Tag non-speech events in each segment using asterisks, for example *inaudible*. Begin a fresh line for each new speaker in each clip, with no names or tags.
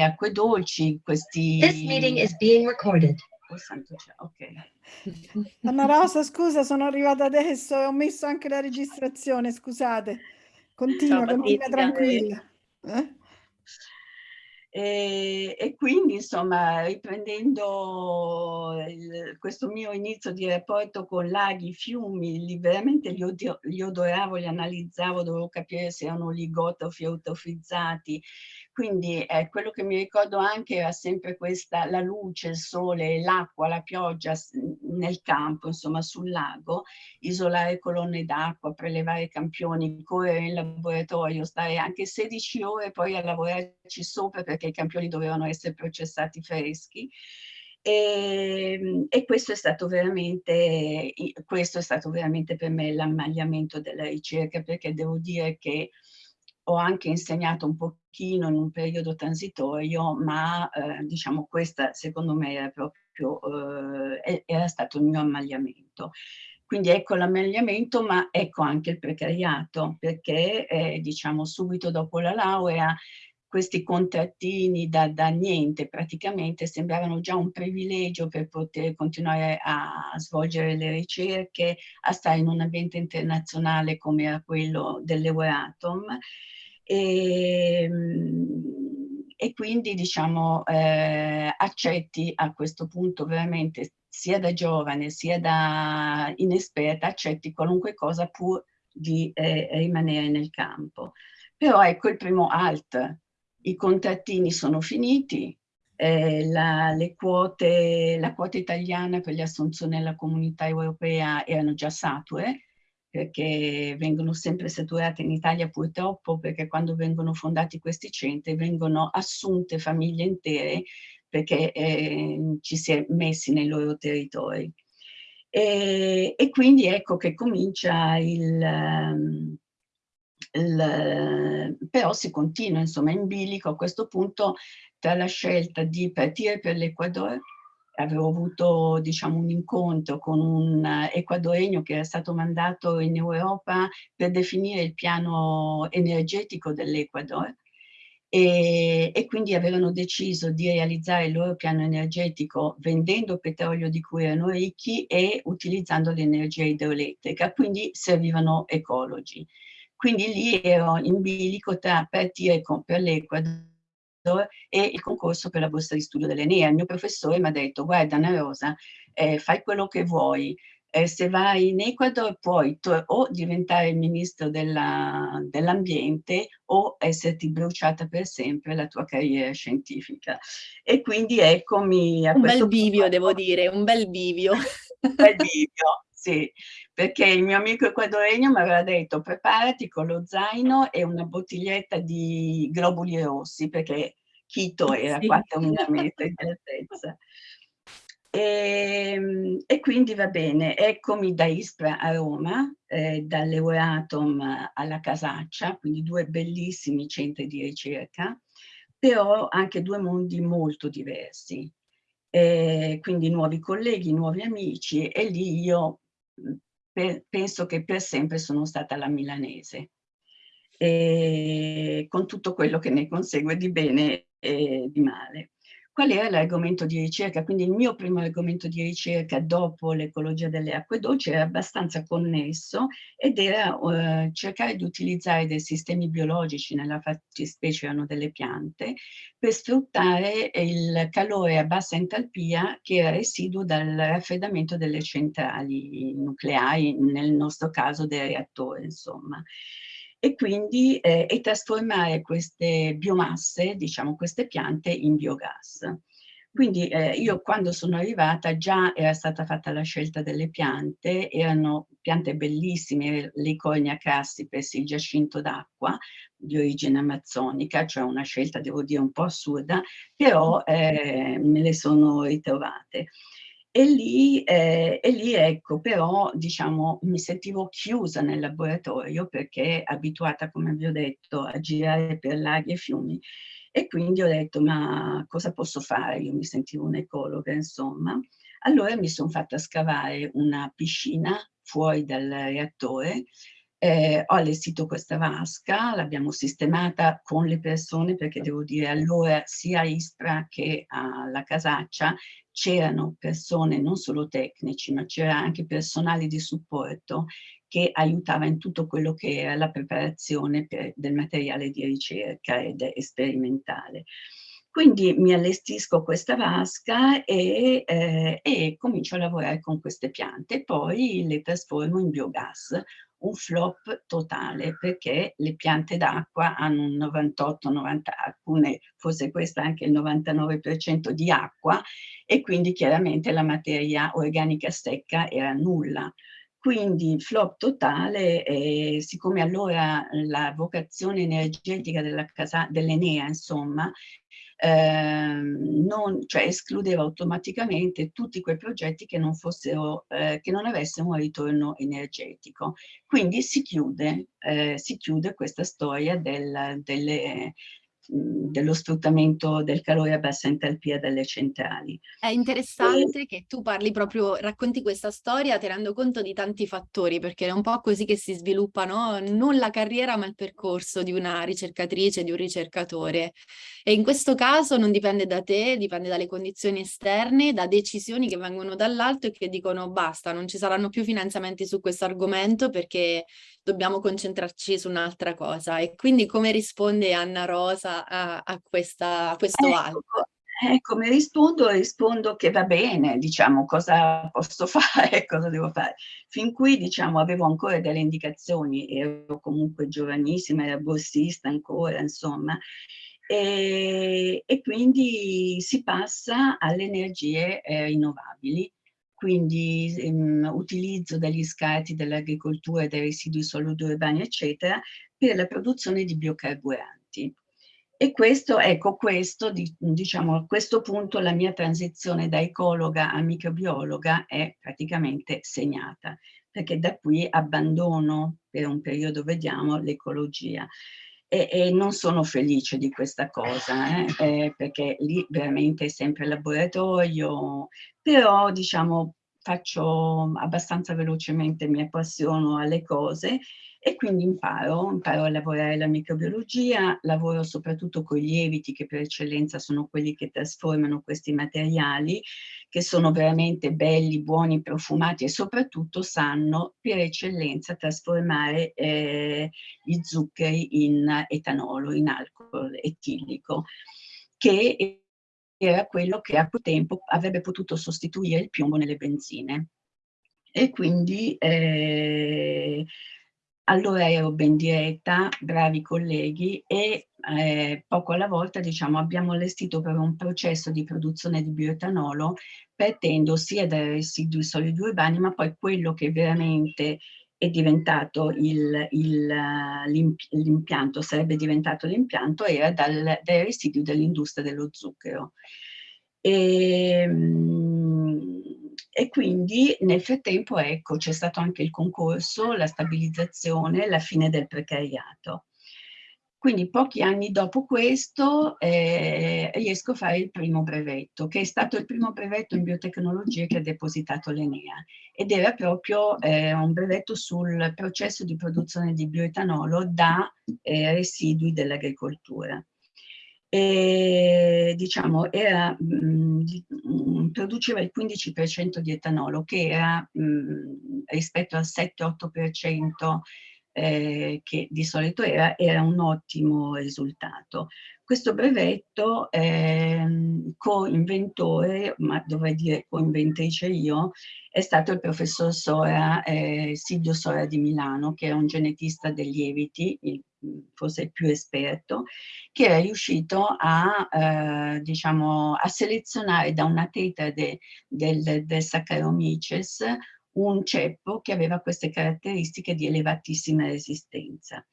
acque dolci, questi...
This meeting is being recorded.
Oh, santo cielo, ok. *laughs*
Anna Rosa, scusa, sono arrivata adesso e ho messo anche la registrazione, scusate. Continua,
Ciao,
continua
Patrizia.
tranquilla. Eh?
E, e quindi, insomma, riprendendo il- questo mio inizio di rapporto con laghi, fiumi, li, veramente li, odio- li odoravo, li analizzavo, dovevo capire se erano ligotrofi o eutrofizzati. Quindi eh, quello che mi ricordo anche era sempre questa, la luce, il sole, l'acqua, la pioggia nel campo, insomma, sul lago, isolare colonne d'acqua, prelevare campioni, correre in laboratorio, stare anche 16 ore poi a lavorarci sopra perché i campioni dovevano essere processati freschi. E, e questo, è stato veramente, questo è stato veramente per me l'ammagliamento della ricerca perché devo dire che ho anche insegnato un pochino in un periodo transitorio, ma eh, diciamo questa secondo me era proprio, eh, era stato il mio ammagliamento. Quindi ecco l'ammagliamento, ma ecco anche il precariato, perché eh, diciamo subito dopo la laurea questi contrattini da, da, niente praticamente sembravano già un privilegio per poter continuare a svolgere le ricerche, a stare in un ambiente internazionale come era quello dell'Euratom. E, e quindi diciamo eh, accetti a questo punto veramente sia da giovane sia da inesperta accetti qualunque cosa pur di eh, rimanere nel campo. Però ecco il primo alt, i contrattini sono finiti, eh, la, quote, la quota italiana per le assunzioni nella comunità europea erano già sature, perché vengono sempre saturate in Italia purtroppo, perché quando vengono fondati questi centri vengono assunte famiglie intere perché eh, ci si è messi nei loro territori. E, e quindi ecco che comincia il... Um, il, però si continua insomma in bilico a questo punto tra la scelta di partire per l'Equador avevo avuto diciamo un incontro con un equadoregno che era stato mandato in Europa per definire il piano energetico dell'Equador e, e, quindi avevano deciso di realizzare il loro piano energetico vendendo petrolio di cui erano ricchi e utilizzando l'energia idroelettrica, quindi servivano ecologi. Quindi lì ero in bilico tra partire con, per l'Equador e il concorso per la borsa di studio dell'Enea. Il mio professore mi ha detto, guarda Anna Rosa, eh, fai quello che vuoi, eh, se vai in Ecuador puoi o diventare ministro dell'ambiente dell o esserti bruciata per sempre la tua carriera scientifica. E quindi eccomi a
un
questo
bel bivio, punto. devo dire, un bel bivio.
un bel bivio, sì, perché il mio amico equadoregno mi aveva detto preparati con lo zaino e una bottiglietta di globuli rossi, perché Quito era
sì.
4.000 metri di altezza. E, e, quindi va bene, eccomi da Ispra a Roma, eh, dall'Euratom alla Casaccia, quindi due bellissimi centri di ricerca, però anche due mondi molto diversi. Eh, quindi nuovi colleghi, nuovi amici e lì io per, penso che per sempre sono stata la milanese, con tutto quello che ne consegue di bene e di male qual era l'argomento di ricerca. Quindi il mio primo argomento di ricerca dopo l'ecologia delle acque dolci era abbastanza connesso ed era uh, cercare di utilizzare dei sistemi biologici, nella fattispecie erano delle piante, per sfruttare il calore a bassa entalpia che era residuo dal raffreddamento delle centrali nucleari, nel nostro caso dei reattori, insomma e quindi eh, e trasformare queste biomasse, diciamo queste piante, in biogas. Quindi eh, io quando sono arrivata già era stata fatta la scelta delle piante, erano piante bellissime, l'Icornia crassipes, il giacinto d'acqua di origine amazzonica, cioè una scelta devo dire un po' assurda, però eh, me le sono ritrovate. E lì, eh, e lì, ecco, però, diciamo, mi sentivo chiusa nel laboratorio perché abituata, come vi ho detto, a girare per laghi e fiumi. E quindi ho detto, ma cosa posso fare? Io mi sentivo un'ecologa, insomma. Allora mi sono fatta scavare una piscina fuori dal reattore eh, ho allestito questa vasca, l'abbiamo sistemata con le persone perché devo dire allora sia a Ispra che alla Casaccia c'erano persone non solo tecnici ma c'era anche personale di supporto che aiutava in tutto quello che era la preparazione per, del materiale di ricerca ed sperimentale. Quindi mi allestisco questa vasca e, eh, e comincio a lavorare con queste piante, poi le trasformo in biogas, un flop totale perché le piante d'acqua hanno un 98-90, alcune, forse questa anche il 99% di acqua e quindi chiaramente la materia organica secca era nulla. Quindi flop totale, eh, siccome allora la vocazione energetica dell'Enea, insomma, eh, non, cioè escludeva automaticamente tutti quei progetti che non, fossero, eh, che non avessero un ritorno energetico. Quindi si chiude, eh, si chiude questa storia del, delle, dello sfruttamento del calore a bassa entalpia delle centrali.
È interessante e... che tu parli proprio, racconti questa storia tenendo conto di tanti fattori, perché è un po' così che si sviluppa no? non la carriera ma il percorso di una ricercatrice, di un ricercatore. E in questo caso non dipende da te, dipende dalle condizioni esterne, da decisioni che vengono dall'alto e che dicono basta, non ci saranno più finanziamenti su questo argomento perché dobbiamo concentrarci su un'altra cosa. E quindi come risponde Anna Rosa a, a, questa, a questo
ecco,
alto?
Ecco, mi rispondo, rispondo che va bene, diciamo, cosa posso *laughs* fare, cosa devo fare. Fin qui, diciamo, avevo ancora delle indicazioni, ero comunque giovanissima, ero borsista ancora, insomma, e, e quindi si passa alle energie eh, rinnovabili quindi ehm, utilizzo degli scarti dell'agricoltura dei residui solidi urbani, eccetera, per la produzione di biocarburanti. E questo, ecco, questo, diciamo, a questo punto la mia transizione da ecologa a microbiologa è praticamente segnata, perché da qui abbandono per un periodo, vediamo, l'ecologia. E, e, non sono felice di questa cosa, eh, eh, perché lì veramente è sempre laboratorio, però diciamo faccio abbastanza velocemente, mi appassiono alle cose e quindi imparo, imparo a lavorare la microbiologia, lavoro soprattutto con i lieviti che per eccellenza sono quelli che trasformano questi materiali, che sono veramente belli, buoni, profumati e soprattutto sanno per eccellenza trasformare eh, gli zuccheri in etanolo, in alcol etilico, che era quello che a quel tempo avrebbe potuto sostituire il piombo nelle benzine. E quindi eh, allora ero ben diretta, bravi colleghi e eh, poco alla volta diciamo, abbiamo allestito per un processo di produzione di bioetanolo partendo sia dai residui solidi urbani ma poi quello che veramente è diventato l'impianto, sarebbe diventato l'impianto, era dal, dai residui dell'industria dello zucchero. E, ehm, e quindi nel frattempo ecco c'è stato anche il concorso, la stabilizzazione, la fine del precariato. Quindi pochi anni dopo questo eh, riesco a fare il primo brevetto, che è stato il primo brevetto in biotecnologie che ha depositato l'Enea ed era proprio eh, un brevetto sul processo di produzione di bioetanolo da eh, residui dell'agricoltura e diciamo era, mh, mh, produceva il 15% di etanolo che era mh, rispetto al 7-8% eh, che di solito era, era un ottimo risultato. Questo brevetto eh, co-inventore, ma dovrei dire co-inventrice io, è stato il professor Sora, eh, Silvio Sora di Milano, che è un genetista dei lieviti, il forse il più esperto, che era riuscito a, eh, diciamo, a selezionare da una tetrade del, del Saccharomyces un ceppo che aveva queste caratteristiche di elevatissima resistenza.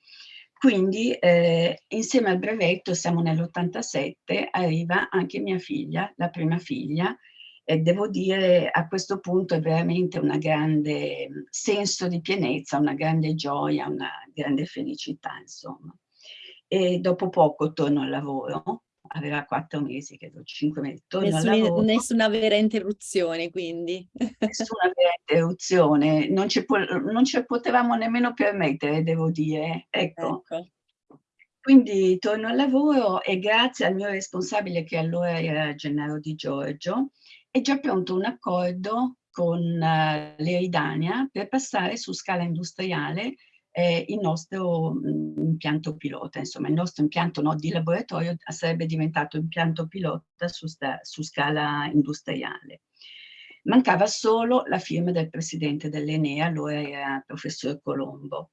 Quindi eh, insieme al brevetto, siamo nell'87, arriva anche mia figlia, la prima figlia, e devo dire a questo punto è veramente un grande senso di pienezza, una grande gioia, una grande felicità insomma. E dopo poco torno al lavoro, aveva quattro mesi, credo, cinque mesi. Torno al
Nessuna,
lavoro,
nessuna vera interruzione, quindi. *laughs*
nessuna vera interruzione, non ci, non ci potevamo nemmeno permettere, devo dire. Ecco.
Ecco.
Quindi torno al lavoro e grazie al mio responsabile, che allora era Gennaro Di Giorgio, è già pronto un accordo con uh, l'Eridania per passare su scala industriale eh, il nostro mh, impianto pilota, insomma il nostro impianto no, di laboratorio sarebbe diventato impianto pilota su, su scala industriale. Mancava solo la firma del presidente dell'Enea, allora era professor Colombo,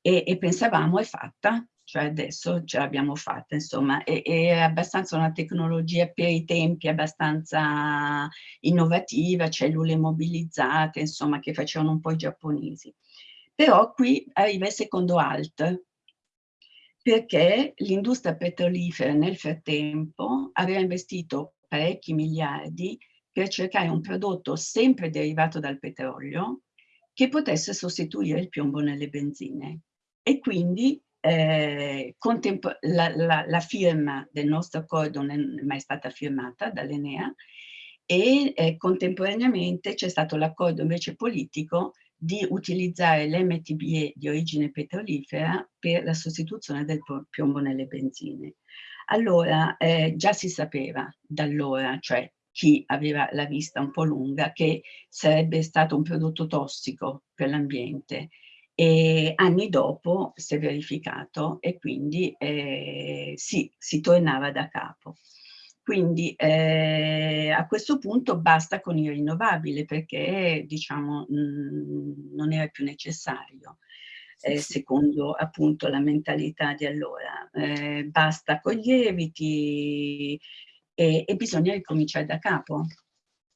e, e pensavamo è fatta, cioè adesso ce l'abbiamo fatta, insomma, è, è abbastanza una tecnologia per i tempi abbastanza innovativa, cellule mobilizzate, insomma, che facevano un po' i giapponesi. Però qui arriva il secondo alt, perché l'industria petrolifera nel frattempo aveva investito parecchi miliardi per cercare un prodotto sempre derivato dal petrolio che potesse sostituire il piombo nelle benzine. E quindi eh, la, la, la, firma del nostro accordo non è mai stata firmata dall'Enea e eh, contemporaneamente c'è stato l'accordo invece politico di utilizzare l'MTBE di origine petrolifera per la sostituzione del piombo nelle benzine. Allora, eh, già si sapeva da allora, cioè chi aveva la vista un po' lunga, che sarebbe stato un prodotto tossico per l'ambiente e anni dopo si è verificato e quindi eh, sì, si tornava da capo. Quindi eh, a questo punto basta con il rinnovabile perché diciamo mh, mm, non era più necessario. Eh, secondo appunto la mentalità di allora. Eh, basta con gli eviti e, e bisogna ricominciare da capo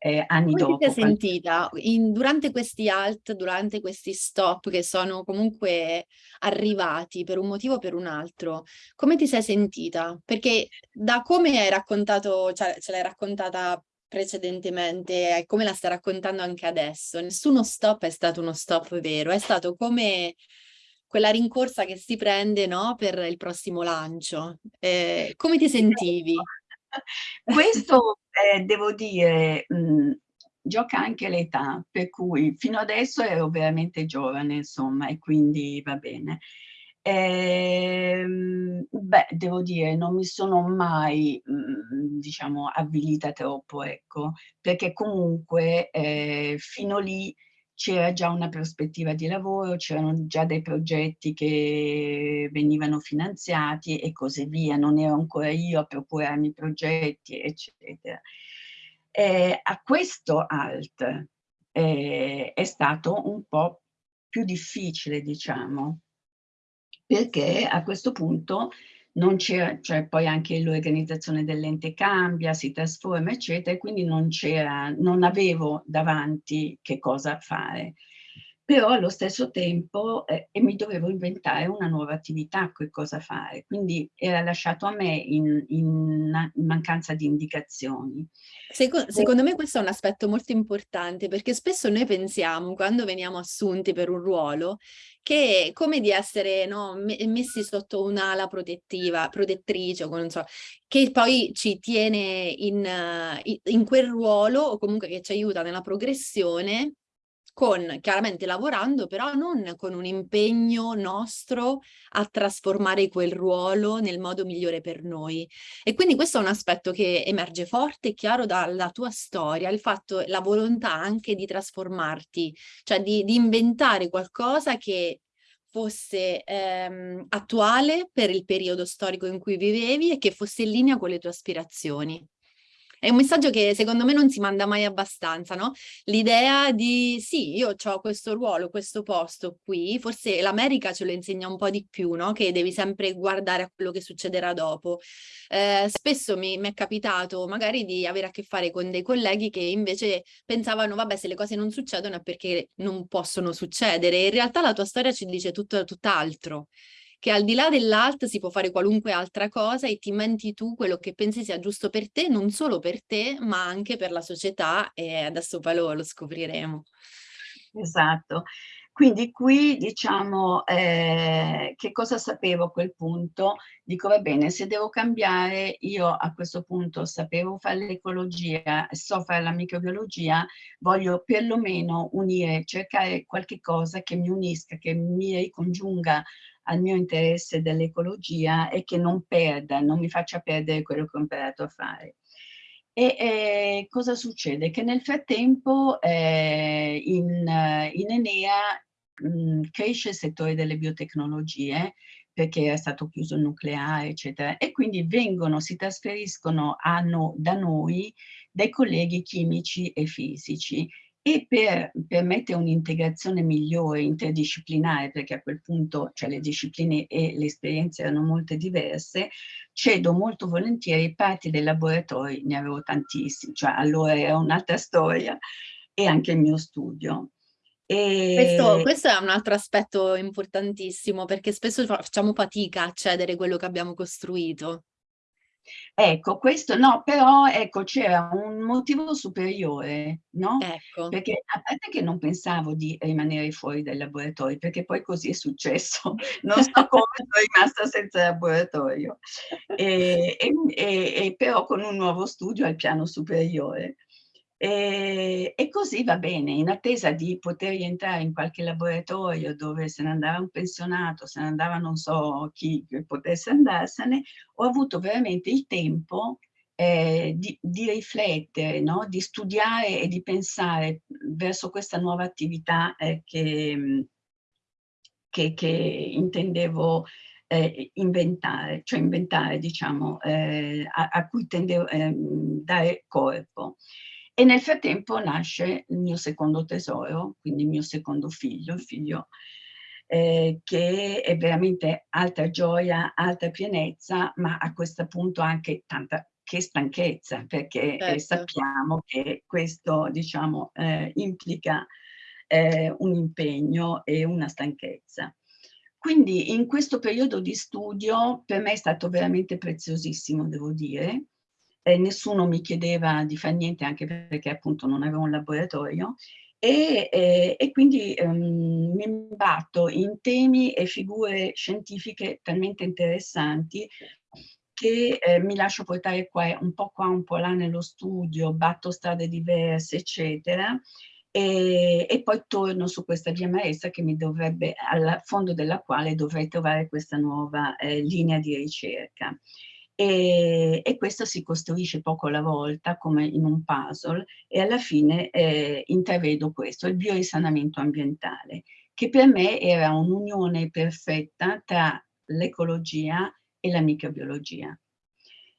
eh, anni
Come
dopo.
Come ti sei sentita in, durante questi alt, durante questi stop che sono comunque arrivati per un motivo o per un altro? Come ti sei sentita? Perché da come hai raccontato, cioè ce l'hai raccontata precedentemente e come la stai raccontando anche adesso, nessuno stop è stato uno stop vero, è stato come quella rincorsa che si prende no, per il prossimo lancio. Eh, come ti sentivi? *laughs*
Questo eh, devo dire, mh, mhmm, gioca anche l'età, per cui fino adesso ero veramente giovane, insomma, e quindi va bene. Ehm, beh, devo dire, non mi sono mai, mh, mhmm, diciamo, avvilita troppo, ecco, perché comunque eh, fino lì c'era già una prospettiva di lavoro, c'erano già dei progetti che venivano finanziati e così via, non ero ancora io a procurarmi i progetti, eccetera. Eh, a questo alt eh, è stato un po' più difficile, diciamo, perché a questo punto non c'era, cioè poi anche l'organizzazione dell'ente cambia, si trasforma, eccetera, e quindi non c'era, non avevo davanti che cosa fare. Però allo stesso tempo eh, e mi dovevo inventare una nuova attività, che cosa fare. Quindi era lasciato a me in, in, in mancanza di indicazioni.
Secondo, secondo me questo è un aspetto molto importante perché spesso noi pensiamo, quando veniamo assunti per un ruolo, che è come di essere no, messi sotto un'ala protettiva, protettrice, non so, che poi ci tiene in, in quel ruolo o comunque che ci aiuta nella progressione con chiaramente lavorando, però non con un impegno nostro a trasformare quel ruolo nel modo migliore per noi. E quindi questo è un aspetto che emerge forte e chiaro dalla tua storia, il fatto, la volontà anche di trasformarti, cioè di, di inventare qualcosa che fosse ehm, attuale per il periodo storico in cui vivevi e che fosse in linea con le tue aspirazioni. È un messaggio che secondo me non si manda mai abbastanza, no? L'idea di sì, io ho questo ruolo, questo posto qui, forse l'America ce lo insegna un po' di più, no? Che devi sempre guardare a quello che succederà dopo. Eh, spesso mi, mi, è capitato magari di avere a che fare con dei colleghi che invece pensavano, vabbè, se le cose non succedono è perché non possono succedere. In realtà la tua storia ci dice tutto tutt'altro che al di là dell'alt si può fare qualunque altra cosa e ti inventi tu quello che pensi sia giusto per te, non solo per te, ma anche per la società e adesso poi lo, lo scopriremo.
Esatto. Quindi qui diciamo eh, che cosa sapevo a quel punto? Dico va bene, se devo cambiare io a questo punto sapevo fare l'ecologia, so fare la microbiologia, voglio perlomeno unire, cercare qualche cosa che mi unisca, che mi ricongiunga al mio interesse dell'ecologia e che non perda, non mi faccia perdere quello che ho imparato a fare. E eh, cosa succede? Che nel frattempo eh, in, in, Enea mh, mm, cresce il settore delle biotecnologie perché è stato chiuso il nucleare, eccetera, e quindi vengono, si trasferiscono no, da noi dei colleghi chimici e fisici e per permettere un'integrazione migliore, interdisciplinare, perché a quel punto cioè, le discipline e le esperienze erano molto diverse, cedo molto volentieri parti dei laboratori, ne avevo tantissimi, cioè allora era un'altra storia, e anche il mio studio.
E... Questo, questo, è un altro aspetto importantissimo perché spesso facciamo fatica a cedere quello che abbiamo costruito.
Ecco, questo no, però ecco, c'era un motivo superiore, no?
Ecco.
Perché a parte che non pensavo di rimanere fuori dai laboratori, perché poi così è successo, *laughs* non so come sono rimasta senza laboratorio, e, e, e, però con un nuovo studio al piano superiore. E, e, così va bene, in attesa di poter rientrare in qualche laboratorio dove se ne andava un pensionato, se ne andava non so chi potesse andarsene, ho avuto veramente il tempo eh, di, di, riflettere, no? di studiare e di pensare verso questa nuova attività eh, che, che, che, intendevo eh, inventare, cioè inventare, diciamo, eh, a, a, cui tendevo a ehm, dare corpo. E nel frattempo nasce il mio secondo tesoro, quindi il mio secondo figlio, il figlio eh, che è veramente alta gioia, alta pienezza, ma a questo punto anche tanta che stanchezza, perché eh, certo. eh, sappiamo che questo diciamo, eh, implica eh, un impegno e una stanchezza. Quindi in questo periodo di studio per me è stato veramente preziosissimo, devo dire, eh, nessuno mi chiedeva di fare niente anche perché appunto non avevo un laboratorio e, eh, e quindi ehm, mi imbatto in temi e figure scientifiche talmente interessanti che eh, mi lascio portare qua, un po' qua, un po' là nello studio, batto strade diverse, eccetera, e, e, poi torno su questa via maestra che mi dovrebbe, al fondo della quale dovrei trovare questa nuova eh, linea di ricerca. E, e, questo si costruisce poco alla volta come in un puzzle e alla fine eh, intravedo questo, il biorisanamento ambientale, che per me era un'unione perfetta tra l'ecologia e la microbiologia.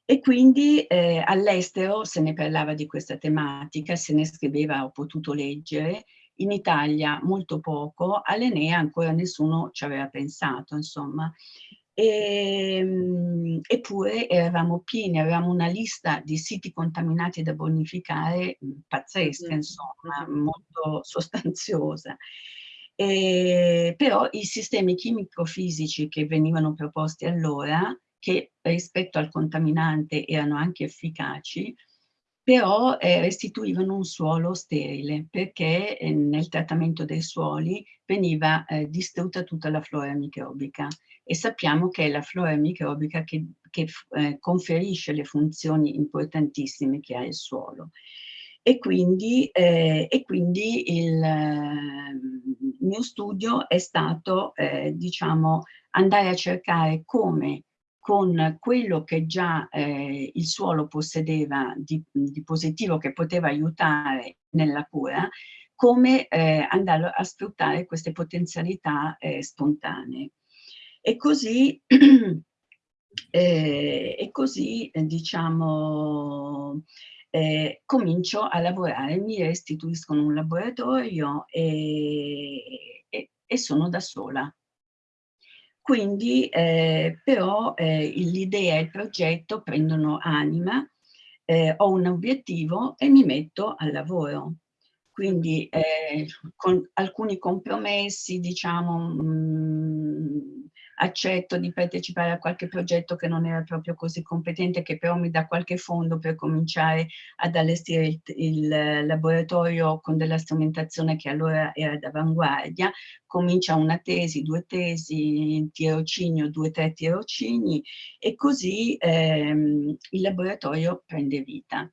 E quindi eh, all'estero se ne parlava di questa tematica, se ne scriveva, ho potuto leggere, in Italia molto poco, all'Enea ancora nessuno ci aveva pensato, insomma. E, ehm, eppure eravamo pieni, avevamo una lista di siti contaminati da bonificare mhmm, pazzesca, insomma, molto *laughs* sostanziosa. E, però i sistemi chimico-fisici che venivano proposti allora, che rispetto al contaminante erano anche efficaci, però eh, restituivano un suolo sterile perché eh, nel trattamento dei suoli veniva eh, distrutta tutta la flora microbica e sappiamo che è la flora microbica che, che eh, conferisce le funzioni importantissime che ha il suolo. E quindi, eh, e quindi il, il, mio studio è stato, eh, diciamo, andare a cercare come con quello che già eh, il suolo possedeva di, di, positivo che poteva aiutare nella cura, come eh, andare a sfruttare queste potenzialità eh, spontanee. E così, *clears throat* eh, e così diciamo, eh, comincio a lavorare, mi restituiscono un laboratorio e, e, e sono da sola. Quindi eh, però eh, l'idea e il progetto prendono anima, eh, ho un obiettivo e mi metto al lavoro. Quindi eh, con alcuni compromessi, diciamo, mh, mm, accetto di partecipare a qualche progetto che non era proprio così competente, che però mi dà qualche fondo per cominciare ad allestire il, il laboratorio con della strumentazione che allora era d'avanguardia, comincia una tesi, due tesi, tirocinio, due, tre tirocini e così ehm, il laboratorio prende vita.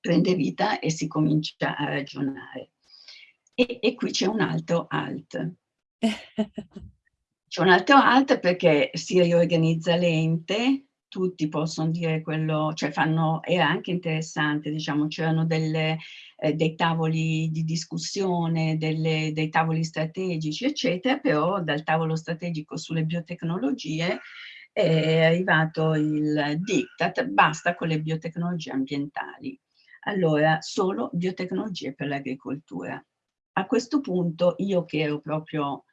Prende vita e si comincia a ragionare. E, e qui c'è un altro alt. *laughs* C'è un altro alt perché si riorganizza l'ente, tutti possono dire quello, cioè fanno, era anche interessante, diciamo, c'erano eh, dei tavoli di discussione, delle, dei tavoli strategici, eccetera, però dal tavolo strategico sulle biotecnologie è arrivato il diktat, basta con le biotecnologie ambientali. Allora, solo biotecnologie per l'agricoltura. A questo punto io che ero proprio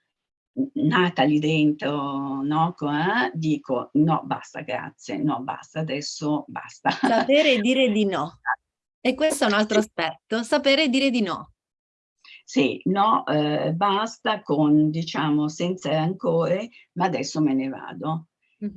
nata lì dentro, no? Eh, dico no, basta, grazie, no, basta, adesso basta.
Sapere dire di no. *laughs* E questo è un altro aspetto, sapere dire di no.
Sì, no, eh, basta con, diciamo, senza rancore, ma adesso me ne vado.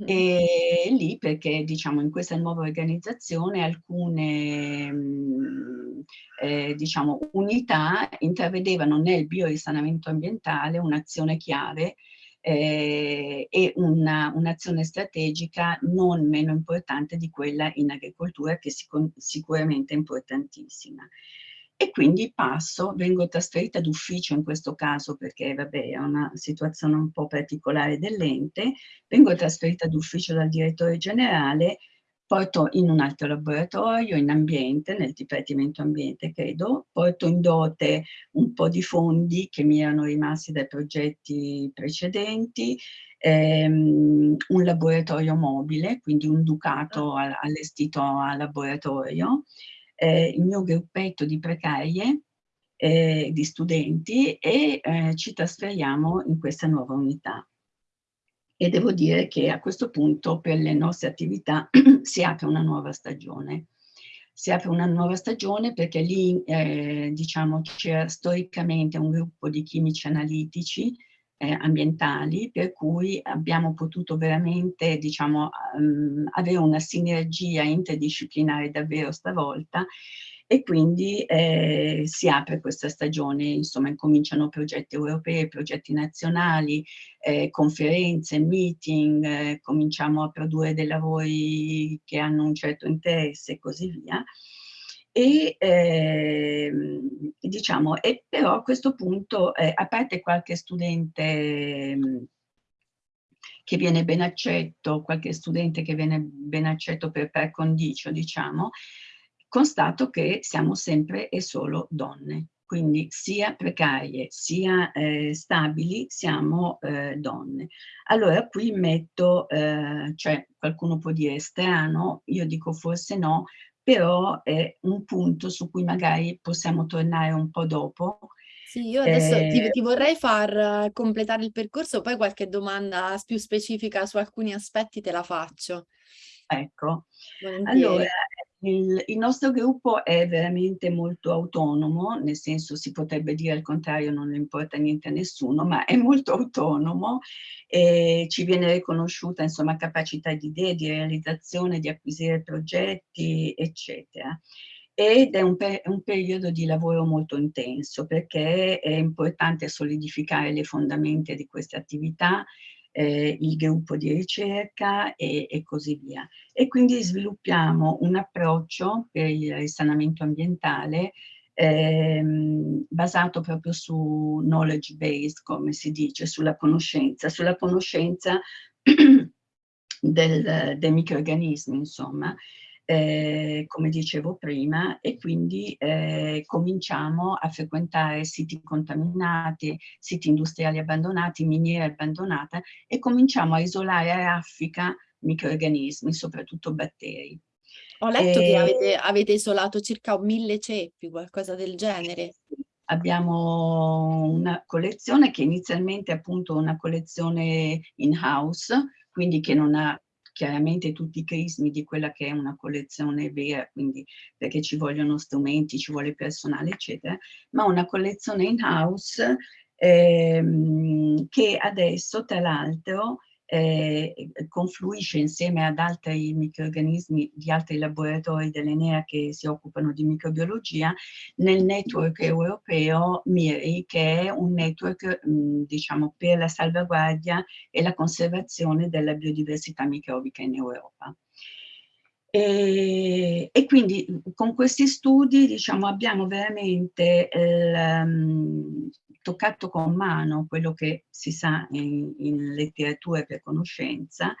E lì perché, diciamo, in questa nuova organizzazione alcune mh, eh, diciamo, unità intravedevano nel biorisanamento ambientale un'azione chiave eh, e un'azione un strategica non meno importante di quella in agricoltura che sic sicuramente è importantissima e quindi passo, vengo trasferita d'ufficio in questo caso perché vabbè è una situazione un po' particolare dell'ente, vengo trasferita d'ufficio dal direttore generale, porto in un altro laboratorio, in ambiente, nel Dipartimento Ambiente credo, porto in dote un po' di fondi che mi erano rimasti dai progetti precedenti, ehm, un laboratorio mobile, quindi un ducato ah. allestito a laboratorio, eh, il mio gruppetto di precarie, eh, di studenti e eh, ci trasferiamo in questa nuova unità. E devo dire che a questo punto per le nostre attività *clears throat* si apre una nuova stagione. Si apre una nuova stagione perché lì, eh, diciamo, c'era storicamente un gruppo di chimici analitici eh, ambientali, per cui abbiamo potuto veramente diciamo, um, avere una sinergia interdisciplinare davvero stavolta e quindi eh, si apre questa stagione, insomma incominciano progetti europei, progetti nazionali, eh, conferenze, meeting, eh, cominciamo a produrre dei lavori che hanno un certo interesse e così via e eh, diciamo, e però a questo punto, eh, a parte qualche studente mm, che viene ben accetto, qualche studente che viene ben accetto per, per condicio, diciamo, constato che siamo sempre e solo donne. Quindi sia precarie sia eh, stabili siamo eh, donne. Allora qui metto, eh, cioè qualcuno può dire strano, io dico forse no, però è un punto su cui magari possiamo tornare un po' dopo.
Sì, io adesso eh... ti, ti, vorrei far completare il percorso, poi qualche domanda più specifica su alcuni aspetti te la faccio.
Ecco, Volentieri. allora il, il, nostro gruppo è veramente molto autonomo, nel senso si potrebbe dire al contrario non importa niente a nessuno, ma è molto autonomo e ci viene riconosciuta insomma capacità di idee, di realizzazione, di acquisire progetti, eccetera. Ed è un, per, un periodo di lavoro molto intenso perché è importante solidificare le fondamenta di queste attività, eh, il gruppo di ricerca e, e, così via. E quindi sviluppiamo un approccio per il risanamento ambientale ehm, basato proprio su knowledge based, come si dice, sulla conoscenza, sulla conoscenza *clears throat* del, dei microorganismi, insomma, eh, come dicevo prima, e quindi eh, cominciamo a frequentare siti contaminati, siti industriali abbandonati, miniere abbandonate e cominciamo a isolare a raffica microorganismi, soprattutto batteri.
Ho letto e... che avete, avete isolato circa mille ceppi, qualcosa del genere.
Abbiamo una collezione che inizialmente è appunto una collezione in-house, quindi che non ha chiaramente tutti i crismi di quella che è una collezione vera, quindi perché ci vogliono strumenti, ci vuole personale, eccetera, ma una collezione in-house ehm, che adesso tra l'altro eh, confluisce insieme ad altri microorganismi di altri laboratori dell'Enea che si occupano di microbiologia nel network europeo MIRI che è un network mh, diciamo per la salvaguardia e la conservazione della biodiversità microbica in Europa. E, e, quindi con questi studi diciamo, abbiamo veramente um, toccato con mano quello che si sa in, in letteratura per conoscenza,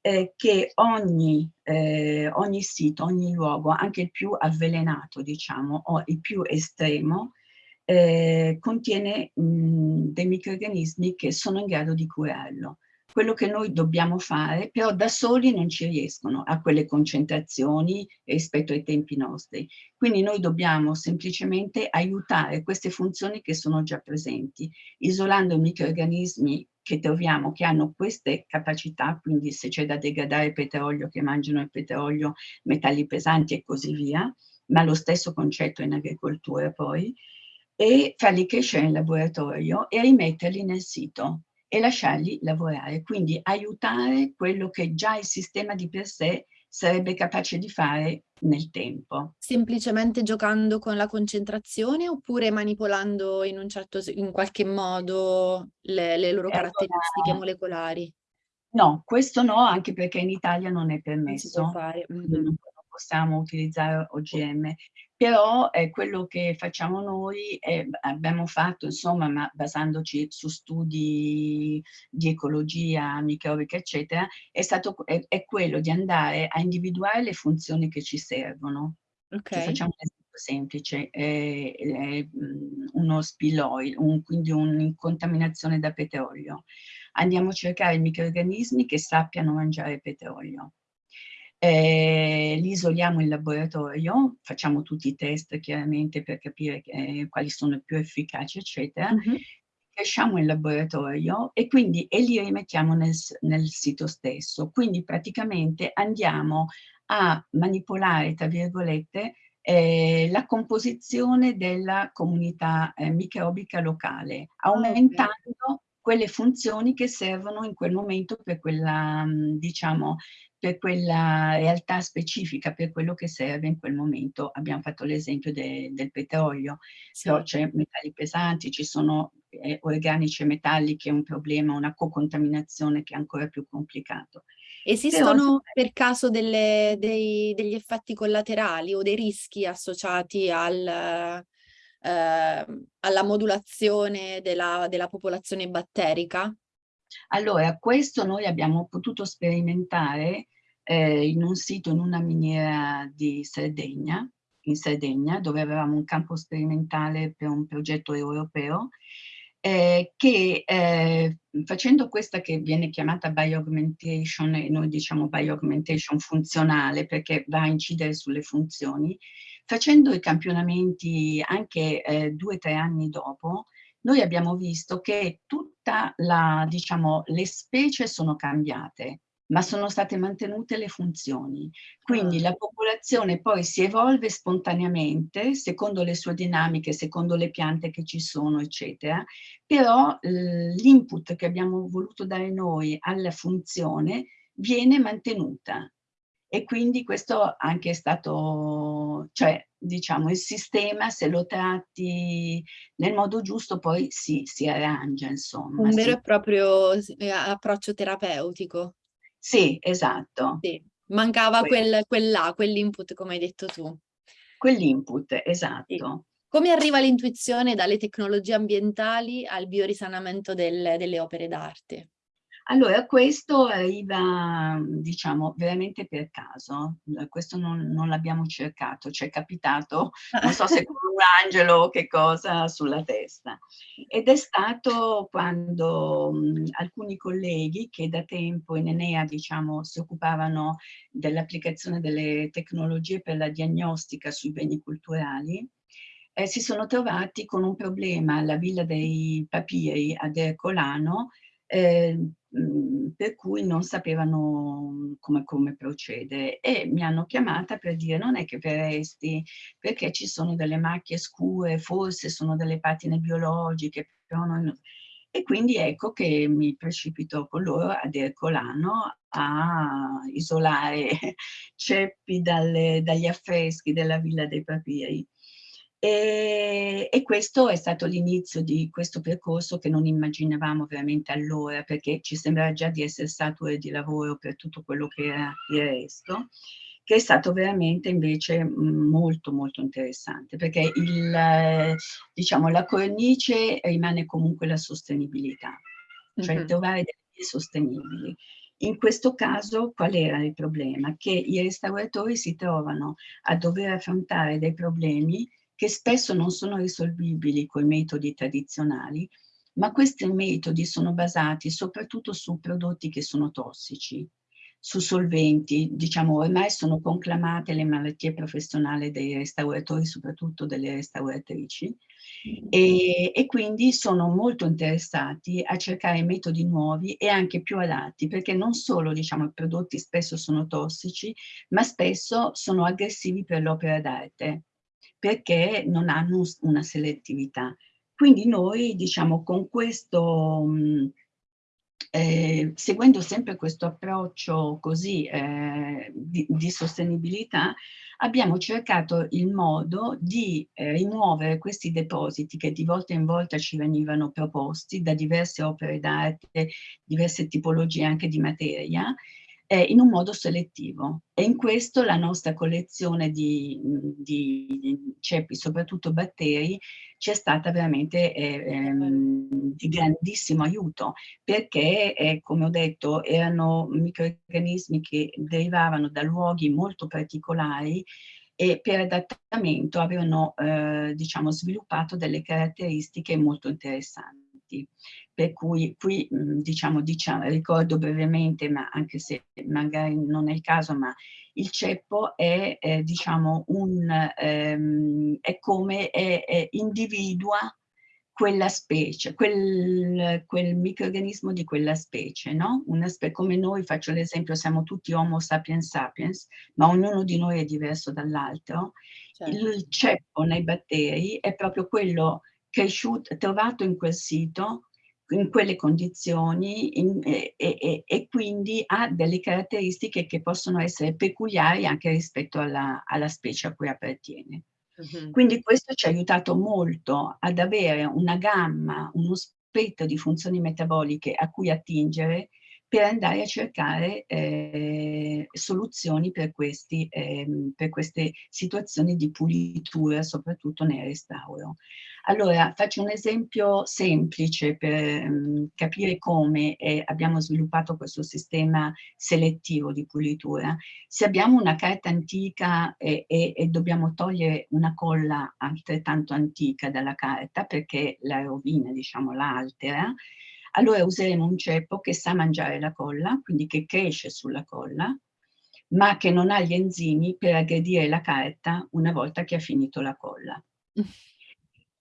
eh, che ogni, eh, ogni sito, ogni luogo, anche il più avvelenato, diciamo, o il più estremo, eh, contiene mh, dei microrganismi che sono in grado di curarlo quello che noi dobbiamo fare, però da soli non ci riescono a quelle concentrazioni rispetto ai tempi nostri. Quindi noi dobbiamo semplicemente aiutare queste funzioni che sono già presenti, isolando i microorganismi che troviamo che hanno queste capacità, quindi se c'è da degradare petrolio che mangiano il petrolio, metalli pesanti e così via, ma lo stesso concetto in agricoltura poi, e farli crescere in laboratorio e rimetterli nel sito e lasciarli lavorare, quindi aiutare quello che già il sistema di per sé sarebbe capace di fare nel tempo.
Semplicemente giocando con la concentrazione oppure manipolando in un certo in qualche modo le, le loro caratteristiche allora, molecolari?
No, questo no, anche perché in Italia non è permesso. Non.
Mm
-hmm. Non possiamo utilizzare OGM però eh, quello che facciamo noi, eh, abbiamo fatto insomma, ma basandoci su studi di ecologia microbica eccetera, è, stato, è, è quello di andare a individuare le funzioni che ci servono.
Okay.
facciamo un esempio semplice, eh, eh, uno spill oil, un, quindi un'incontaminazione da petrolio. Andiamo a cercare microorganismi che sappiano mangiare petrolio eh, li isoliamo in laboratorio, facciamo tutti i test chiaramente per capire eh, quali sono più efficaci, eccetera, mm -hmm. cresciamo in laboratorio e quindi e li rimettiamo nel, nel sito stesso. Quindi praticamente andiamo a manipolare, tra virgolette, eh, la composizione della comunità eh, microbica locale, aumentando quelle funzioni che servono in quel momento per quella, diciamo, per quella realtà specifica, per quello che serve in quel momento. Abbiamo fatto l'esempio de, del petrolio, sì. però c'è metalli pesanti, ci sono eh, organici e metalli che è un problema, una co-contaminazione che è ancora più complicato.
Esistono però, per caso delle, dei, degli effetti collaterali o dei rischi associati al, eh, alla modulazione della, della popolazione batterica?
Allora, questo noi abbiamo potuto sperimentare eh, in un sito, in una miniera di Sardegna, in Sardegna, dove avevamo un campo sperimentale per un progetto europeo, eh, che eh, facendo questa che viene chiamata bioaugmentation, e noi diciamo bioaugmentation funzionale perché va a incidere sulle funzioni, facendo i campionamenti anche eh, due o tre anni dopo, noi abbiamo visto che tutta la, diciamo, le specie sono cambiate, ma sono state mantenute le funzioni. Quindi ah. la popolazione poi si evolve spontaneamente, secondo le sue dinamiche, secondo le piante che ci sono, eccetera, però l'input che abbiamo voluto dare noi alla funzione viene mantenuta. E quindi questo anche è stato, cioè diciamo il sistema se lo tratti nel modo giusto poi si, si arrangia insomma.
Un vero e proprio eh, approccio terapeutico.
Sì, esatto.
Sì. Mancava quel, quell'A, quell'input come hai detto tu.
Quell'input, esatto. Sì.
Come arriva l'intuizione dalle tecnologie ambientali al biorisanamento del, delle opere d'arte?
Allora, questo arriva, diciamo, veramente per caso, questo non, non l'abbiamo cercato, ci è capitato, non so se con un angelo o che cosa, sulla testa. Ed è stato quando mh, alcuni colleghi che da tempo in Enea, diciamo, si occupavano dell'applicazione delle tecnologie per la diagnostica sui beni culturali, eh, si sono trovati con un problema alla Villa dei Papiri ad Ercolano, eh, Mhmm, per cui non sapevano come, come, procedere e mi hanno chiamata per dire non è che verresti perché ci sono delle macchie scure, forse sono delle patine biologiche, e quindi ecco che mi precipito con loro ad Ercolano a isolare *laughs* ceppi dalle, dagli affreschi della Villa dei Papiri. E, e, questo è stato l'inizio di questo percorso che non immaginavamo veramente allora, perché ci sembrava già di essere statue di lavoro per tutto quello che era il resto, che è stato veramente invece molto molto interessante, perché il, diciamo, la cornice rimane comunque la sostenibilità, cioè mm -hmm. trovare delle vie sostenibili. In questo caso qual era il problema? Che i restauratori si trovano a dover affrontare dei problemi che spesso non sono risolvibili con metodi tradizionali, ma questi metodi sono basati soprattutto su prodotti che sono tossici, su solventi, diciamo ormai sono conclamate le malattie professionali dei restauratori, soprattutto delle restauratrici, e, e, quindi sono molto interessati a cercare metodi nuovi e anche più adatti, perché non solo diciamo, i prodotti spesso sono tossici, ma spesso sono aggressivi per l'opera d'arte perché non hanno una selettività. Quindi noi, diciamo, con questo, eh, seguendo sempre questo approccio così eh, di, di, sostenibilità, abbiamo cercato il modo di eh, rimuovere questi depositi che di volta in volta ci venivano proposti da diverse opere d'arte, diverse tipologie anche di materia, eh, in un modo selettivo. E in questo la nostra collezione di, di ceppi, soprattutto batteri, ci è stata veramente eh, ehm, di grandissimo aiuto, perché, eh, come ho detto, erano microorganismi che derivavano da luoghi molto particolari e per adattamento avevano, eh, diciamo, sviluppato delle caratteristiche molto interessanti per cui qui diciamo, diciamo, ricordo brevemente, ma anche se magari non è il caso, ma il ceppo è, eh, diciamo, un, ehm, è come è, è individua quella specie, quel, quel, microorganismo di quella specie, no? Una spe come noi, faccio l'esempio, siamo tutti Homo sapiens sapiens, ma ognuno di noi è diverso dall'altro. Certo. Il ceppo nei batteri è proprio quello cresciuto, trovato in quel sito, in quelle condizioni in, e, e, e, quindi ha delle caratteristiche che possono essere peculiari anche rispetto alla, alla specie a cui appartiene. Uh -huh. Quindi questo ci ha aiutato molto ad avere una gamma, uno spettro di funzioni metaboliche a cui attingere per andare a cercare eh, soluzioni per, questi, eh, per queste situazioni di pulitura, soprattutto nel restauro. Allora, faccio un esempio semplice per um, capire come eh, abbiamo sviluppato questo sistema selettivo di pulitura. Se abbiamo una carta antica e, e, e dobbiamo togliere una colla altrettanto antica dalla carta perché la rovina, diciamo, la altera, allora useremo un ceppo che sa mangiare la colla, quindi che cresce sulla colla, ma che non ha gli enzimi per aggredire la carta una volta che ha finito la colla. *laughs*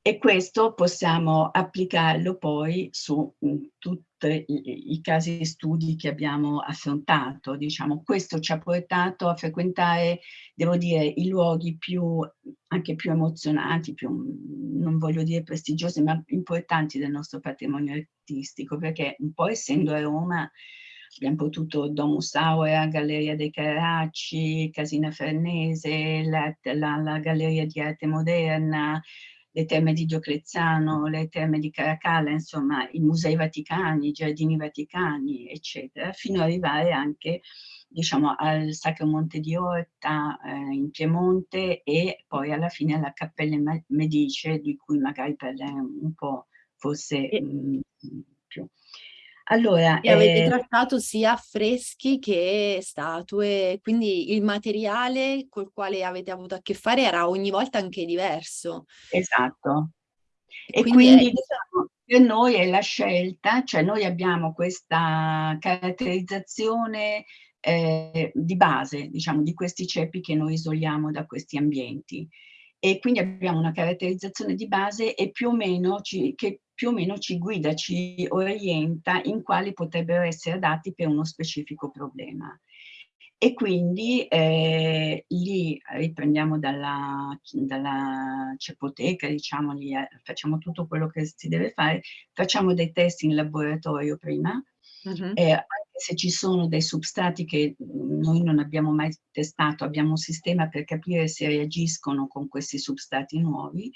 E questo possiamo applicarlo poi su mhmm, tutti i, i casi studi che abbiamo affrontato. Diciamo, questo ci ha portato a frequentare, devo dire, i luoghi più, anche più emozionanti, più, non voglio dire prestigiosi, ma importanti del nostro patrimonio artistico, perché un po' essendo a Roma abbiamo potuto Domus Aurea, Galleria dei Carracci, Casina Farnese, la, la, la Galleria di Arte Moderna, le terme di Diocleziano, le terme di Caracalla, insomma i musei vaticani, i giardini vaticani, eccetera, fino ad arrivare anche diciamo, al Sacro Monte di Orta eh, in Piemonte e poi alla fine alla Cappella Medice, di cui magari parleremo un po' forse mh, più.
Allora, e avete eh, trattato sia affreschi che statue, quindi il materiale col quale avete avuto a che fare era ogni volta anche diverso.
Esatto. E, quindi, quindi è... diciamo, per noi è la scelta, cioè noi abbiamo questa caratterizzazione eh, di base, diciamo, di questi ceppi che noi isoliamo da questi ambienti e quindi abbiamo una caratterizzazione di base e più o meno ci, che più o meno ci guida, ci orienta in quali potrebbero essere adatti per uno specifico problema. e quindi eh, lì riprendiamo dalla, dalla cepoteca, diciamo, lì, eh, facciamo tutto quello che si deve fare, facciamo dei test in laboratorio prima, uh -huh. eh, anche se ci sono dei substrati che noi non abbiamo mai testato, abbiamo un sistema per capire se reagiscono con questi substrati nuovi,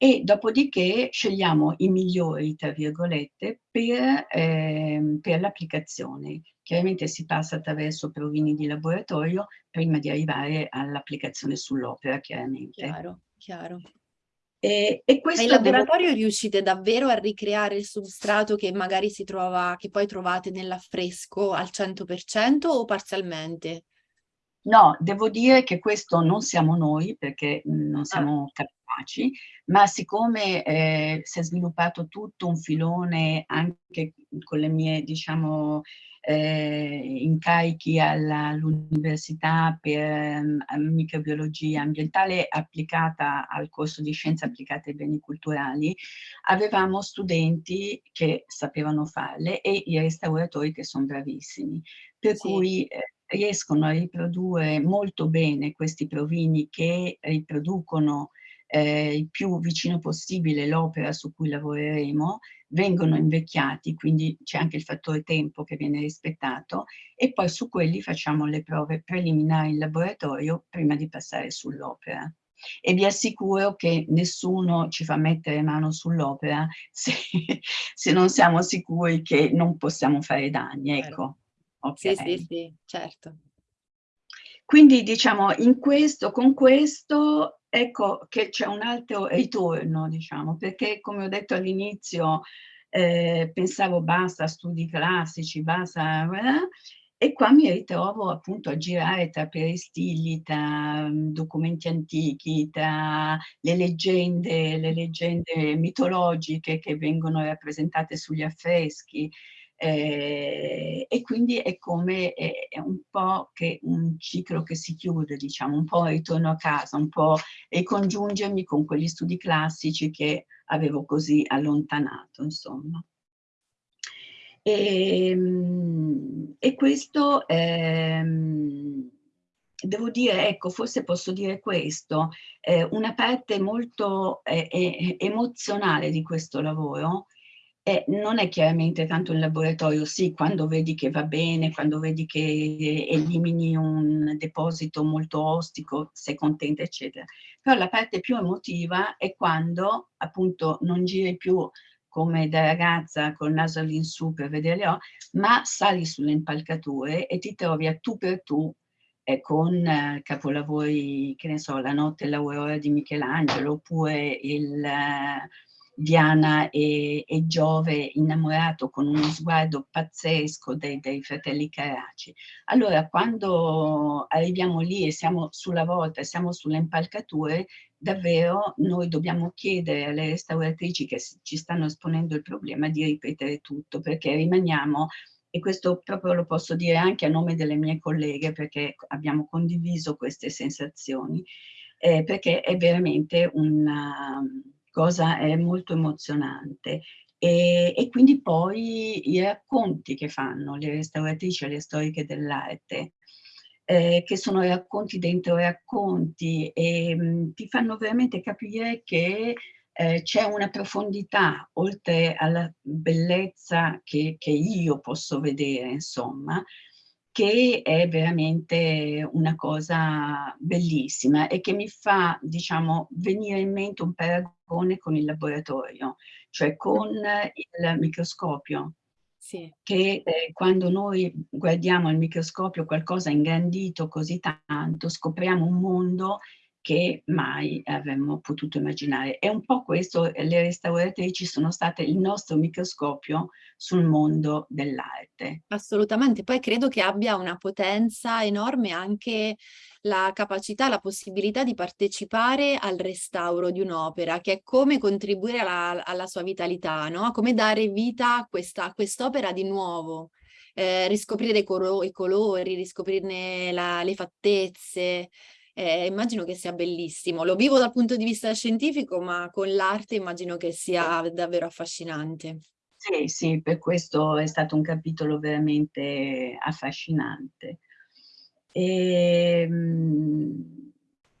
e dopodiché scegliamo i migliori, tra virgolette, per, eh, per l'applicazione. Chiaramente si passa attraverso provini di laboratorio prima di arrivare all'applicazione sull'opera, chiaramente.
Chiaro, chiaro.
E, e questo
in laboratorio devo... riuscite davvero a ricreare il substrato che magari si trova, che poi trovate nell'affresco al 100% o parzialmente?
No, devo dire che questo non siamo noi perché non ah. siamo ah capaci, ma siccome eh, si è sviluppato tutto un filone anche con le mie, diciamo, eh, incarichi all'università per um, microbiologia ambientale applicata al corso di scienze applicate ai beni culturali, avevamo studenti che sapevano farle e i restauratori che sono bravissimi. Per sì. cui eh, riescono a riprodurre molto bene questi provini che riproducono eh, il più vicino possibile l'opera su cui lavoreremo, vengono invecchiati, quindi c'è anche il fattore tempo che viene rispettato, e poi su quelli facciamo le prove preliminari in laboratorio prima di passare sull'opera. E vi assicuro che nessuno ci fa mettere mano sull'opera *laughs* se, se, non siamo sicuri che non possiamo fare danni, ecco.
Okay. Sì, sì, sì, certo.
Quindi diciamo, in questo, con questo, ecco che c'è un altro ritorno, diciamo, perché come ho detto all'inizio, eh, pensavo basta studi classici, basta, eh, e qua mi ritrovo appunto a girare tra peristilli, tra mm, documenti antichi, tra le leggende, le leggende mitologiche che vengono rappresentate sugli affreschi, eh, e quindi è come è, è un po' che un ciclo che si chiude, diciamo, un po' ritorno a casa, un po' ricongiungermi con quegli studi classici che avevo così allontanato, insomma. E, ehm, e questo, ehm, devo dire, ecco, forse posso dire questo, eh, una parte molto eh, emozionale di questo lavoro eh, non è chiaramente tanto il laboratorio, sì, quando vedi che va bene, quando vedi che elimini un deposito molto ostico, sei contenta, eccetera. Però la parte più emotiva è quando appunto non giri più come da ragazza col naso all'insù per vedere le ma sali sulle impalcature e ti trovi a tu per tu eh, con eh, capolavori, che ne so, La notte e l'aurora di Michelangelo, oppure il... Eh, Diana e, e, Giove innamorato con uno sguardo pazzesco dei, dei, fratelli Caraci. Allora quando arriviamo lì e siamo sulla volta, siamo sulle impalcature, davvero noi dobbiamo chiedere alle restauratrici che ci stanno esponendo il problema di ripetere tutto, perché rimaniamo e questo proprio lo posso dire anche a nome delle mie colleghe perché abbiamo condiviso queste sensazioni, eh, perché è veramente una, cosa è molto emozionante. E, e, quindi poi i racconti che fanno le restauratrici e le storiche dell'arte, eh, che sono racconti dentro racconti e mh, mm, ti fanno veramente capire che eh, c'è una profondità oltre alla bellezza che, che io posso vedere, insomma, che è veramente una cosa bellissima e che mi fa, diciamo, venire in mente un paragone con il laboratorio, cioè con il microscopio. Sì. Che eh, quando noi guardiamo al microscopio qualcosa ingrandito così tanto, scopriamo un mondo che mai avremmo potuto immaginare. E un po' questo, le restauratrici sono state il nostro microscopio sul mondo dell'arte.
Assolutamente, poi credo che abbia una potenza enorme anche la capacità, la possibilità di partecipare al restauro di un'opera, che è come contribuire alla, alla sua vitalità, no? come dare vita a quest'opera quest di nuovo. Eh, riscoprire i, i, colori, riscoprirne la, le fattezze, eh, immagino che sia bellissimo. Lo vivo dal punto di vista scientifico, ma con l'arte immagino che sia davvero affascinante.
Sì, sì, per questo è stato un capitolo veramente affascinante. E, mm,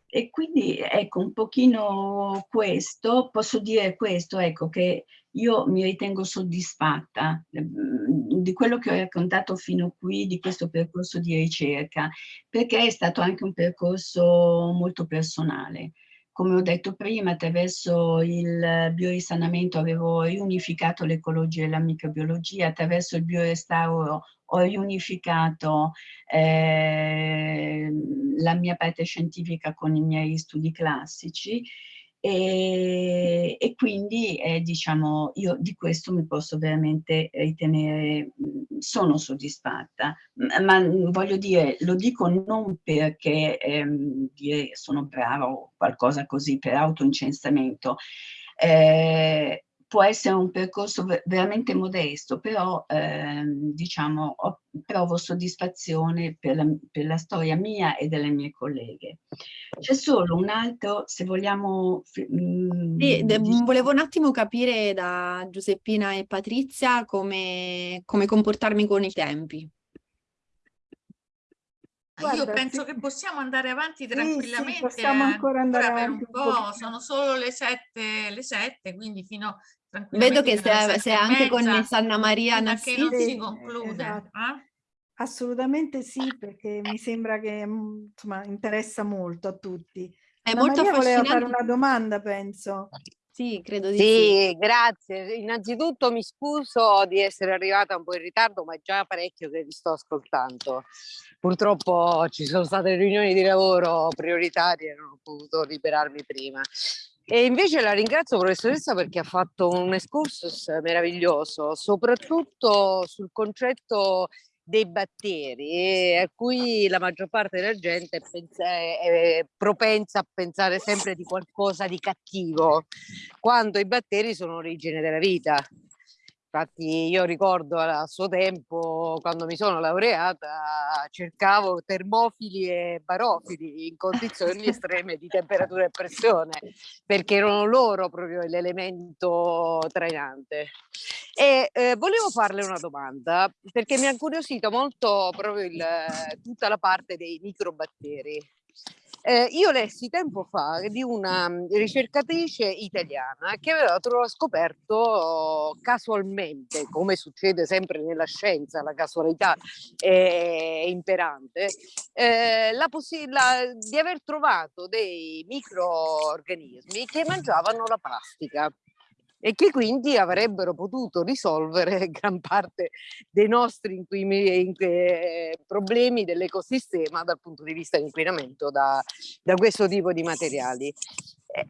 e quindi ecco un pochino questo, posso dire questo, ecco che io mi ritengo soddisfatta mm, di quello che ho raccontato fino qui, di questo percorso di ricerca, perché è stato anche un percorso molto personale. Come ho detto prima, attraverso il biorisanamento avevo riunificato l'ecologia e la microbiologia, attraverso il biorestauro ho riunificato eh, la mia parte scientifica con i miei studi classici e, e quindi eh, diciamo io di questo mi posso veramente ritenere, sono soddisfatta, ma voglio dire, lo dico non perché ehm, dire sono brava o qualcosa così per autoincensamento, eh, può essere un percorso veramente modesto, però ehm, diciamo ho, provo soddisfazione per la, per la, storia mia e delle mie colleghe. C'è solo un altro, se vogliamo...
Mm, sì, diciamo... volevo un attimo capire da Giuseppina e Patrizia come, come comportarmi con i tempi.
Guarda, Io penso sì. che possiamo andare avanti tranquillamente. Sì,
possiamo ancora andare
ancora
avanti
per un po', sono solo le sette, le sette, quindi fino
Vedo che sei, sei anche connessa Anna Maria
Nassi. che non si conclude. Esatto. Eh?
Assolutamente sì, perché mi sembra che mm, insomma, interessa molto a tutti.
È
Anna
molto
Maria voleva fare una domanda, penso.
Sì, credo di
sì.
Sì,
grazie. Innanzitutto mi scuso di essere arrivata un po' in ritardo, ma è già parecchio che vi sto ascoltando. Purtroppo ci sono state riunioni di lavoro prioritarie e non ho potuto liberarmi prima. E invece la ringrazio professoressa perché ha fatto un excursus meraviglioso, soprattutto sul concetto dei batteri a cui la maggior parte della gente è propensa a pensare sempre di qualcosa di cattivo, quando i batteri sono origine della vita. Infatti io ricordo a suo tempo, quando mi sono laureata, cercavo termofili e barofili in condizioni *laughs* estreme di temperatura e pressione, perché erano loro proprio l'elemento trainante. E eh, volevo farle una domanda, perché mi ha incuriosito molto proprio il, tutta la parte dei microbatteri. Eh, io lessi tempo fa di una mm, ricercatrice italiana che aveva scoperto casualmente, come succede sempre nella scienza, la casualità è imperante, eh, la possibilità di aver trovato dei microorganismi che mangiavano la plastica e che quindi avrebbero potuto risolvere *laughs* gran parte dei nostri eh, problemi dell'ecosistema dal punto di vista dell'inquinamento da, da questo tipo di materiali. Eh,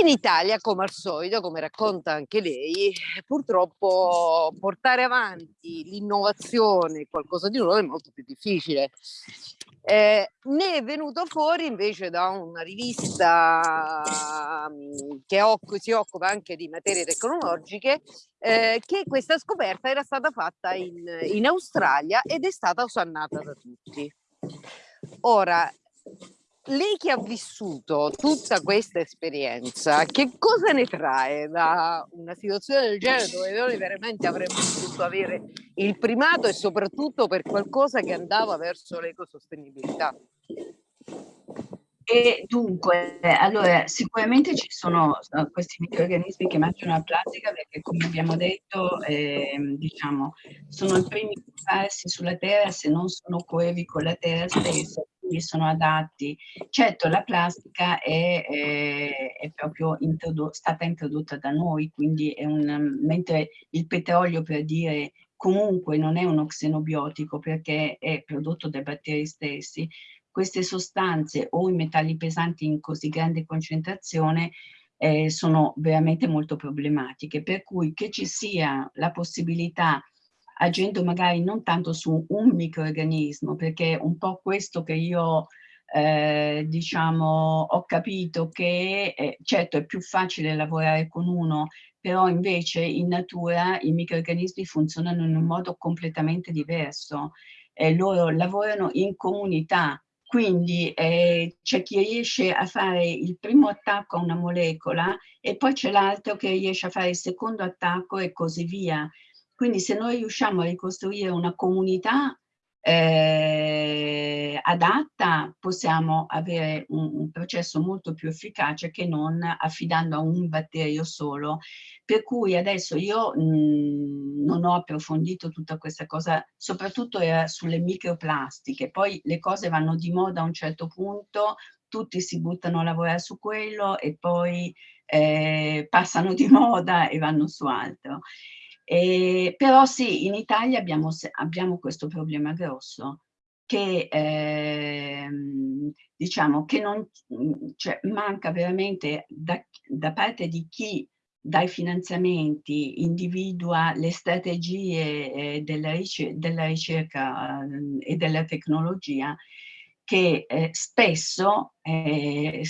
in Italia, come al solito, come racconta anche lei, purtroppo portare avanti l'innovazione, qualcosa di nuovo, è molto più difficile. Eh, ne è venuto fuori invece da una rivista um, che si occupa anche di materie tecnologiche eh, che questa scoperta era stata fatta in, in Australia ed è stata osannata da tutti. Ora, lei che ha vissuto tutta questa esperienza, che cosa ne trae da una situazione del genere dove noi veramente avremmo potuto avere il primato e soprattutto per qualcosa che andava verso l'ecosostenibilità?
E dunque, allora, sicuramente ci sono uh, questi microorganismi che mangiano la plastica perché, come abbiamo detto, eh, diciamo, sono i primi a farsi sulla Terra se non sono coevi con la Terra stessa quindi sono adatti. Certo, la plastica è, è, è proprio introdo stata introdotta da noi, quindi è un, mentre il petrolio, per dire, comunque non è uno xenobiotico perché è prodotto dai batteri stessi, queste sostanze o i metalli pesanti in così grande concentrazione eh, sono veramente molto problematiche, per cui che ci sia la possibilità agendo magari non tanto su un microorganismo, perché un po' questo che io eh, diciamo ho capito che eh, certo è più facile lavorare con uno, però invece in natura i microorganismi funzionano in un modo completamente diverso. Eh, loro lavorano in comunità, quindi eh, c'è chi riesce a fare il primo attacco a una molecola e poi c'è l'altro che riesce a fare il secondo attacco e così via. Quindi se noi riusciamo a ricostruire una comunità eh, adatta possiamo avere un, un, processo molto più efficace che non affidando a un batterio solo. Per cui adesso io mh, non ho approfondito tutta questa cosa, soprattutto era sulle microplastiche, poi le cose vanno di moda a un certo punto, tutti si buttano a lavorare su quello e poi eh, passano di *laughs* moda e vanno su altro. Eh, però sì, in Italia abbiamo, abbiamo questo problema grosso che eh, diciamo che non, cioè, manca veramente da, da parte di chi dai finanziamenti individua le strategie eh, della, ricer della, ricerca eh, e della tecnologia che eh, spesso, eh,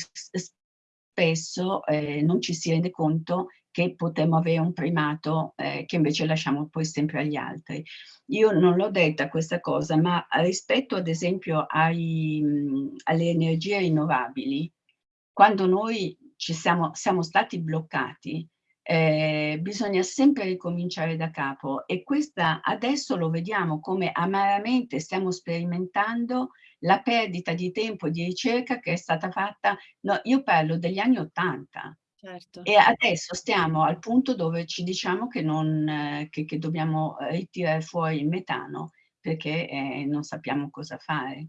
spesso eh, non ci si rende conto che potremmo avere un primato eh, che invece lasciamo poi sempre agli altri. Io non l'ho detta questa cosa, ma rispetto ad esempio ai, mh, alle energie rinnovabili, quando noi ci siamo, siamo stati bloccati, eh, bisogna sempre ricominciare da capo e questa adesso lo vediamo come amaramente stiamo sperimentando la perdita di tempo di ricerca che è stata fatta, no, io parlo degli anni Ottanta, Certo. E adesso stiamo al punto dove ci diciamo che, non, che, che dobbiamo ritirare fuori il metano perché eh, non sappiamo cosa fare.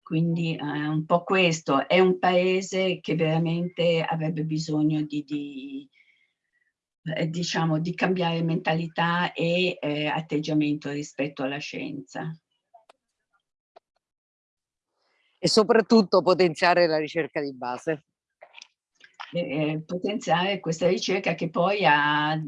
Quindi eh, un po' questo, è un paese che veramente avrebbe bisogno di, di eh, diciamo, di cambiare mentalità e eh, atteggiamento rispetto alla scienza.
E soprattutto potenziare la ricerca di base
eh, potenziare questa ricerca che poi, ha,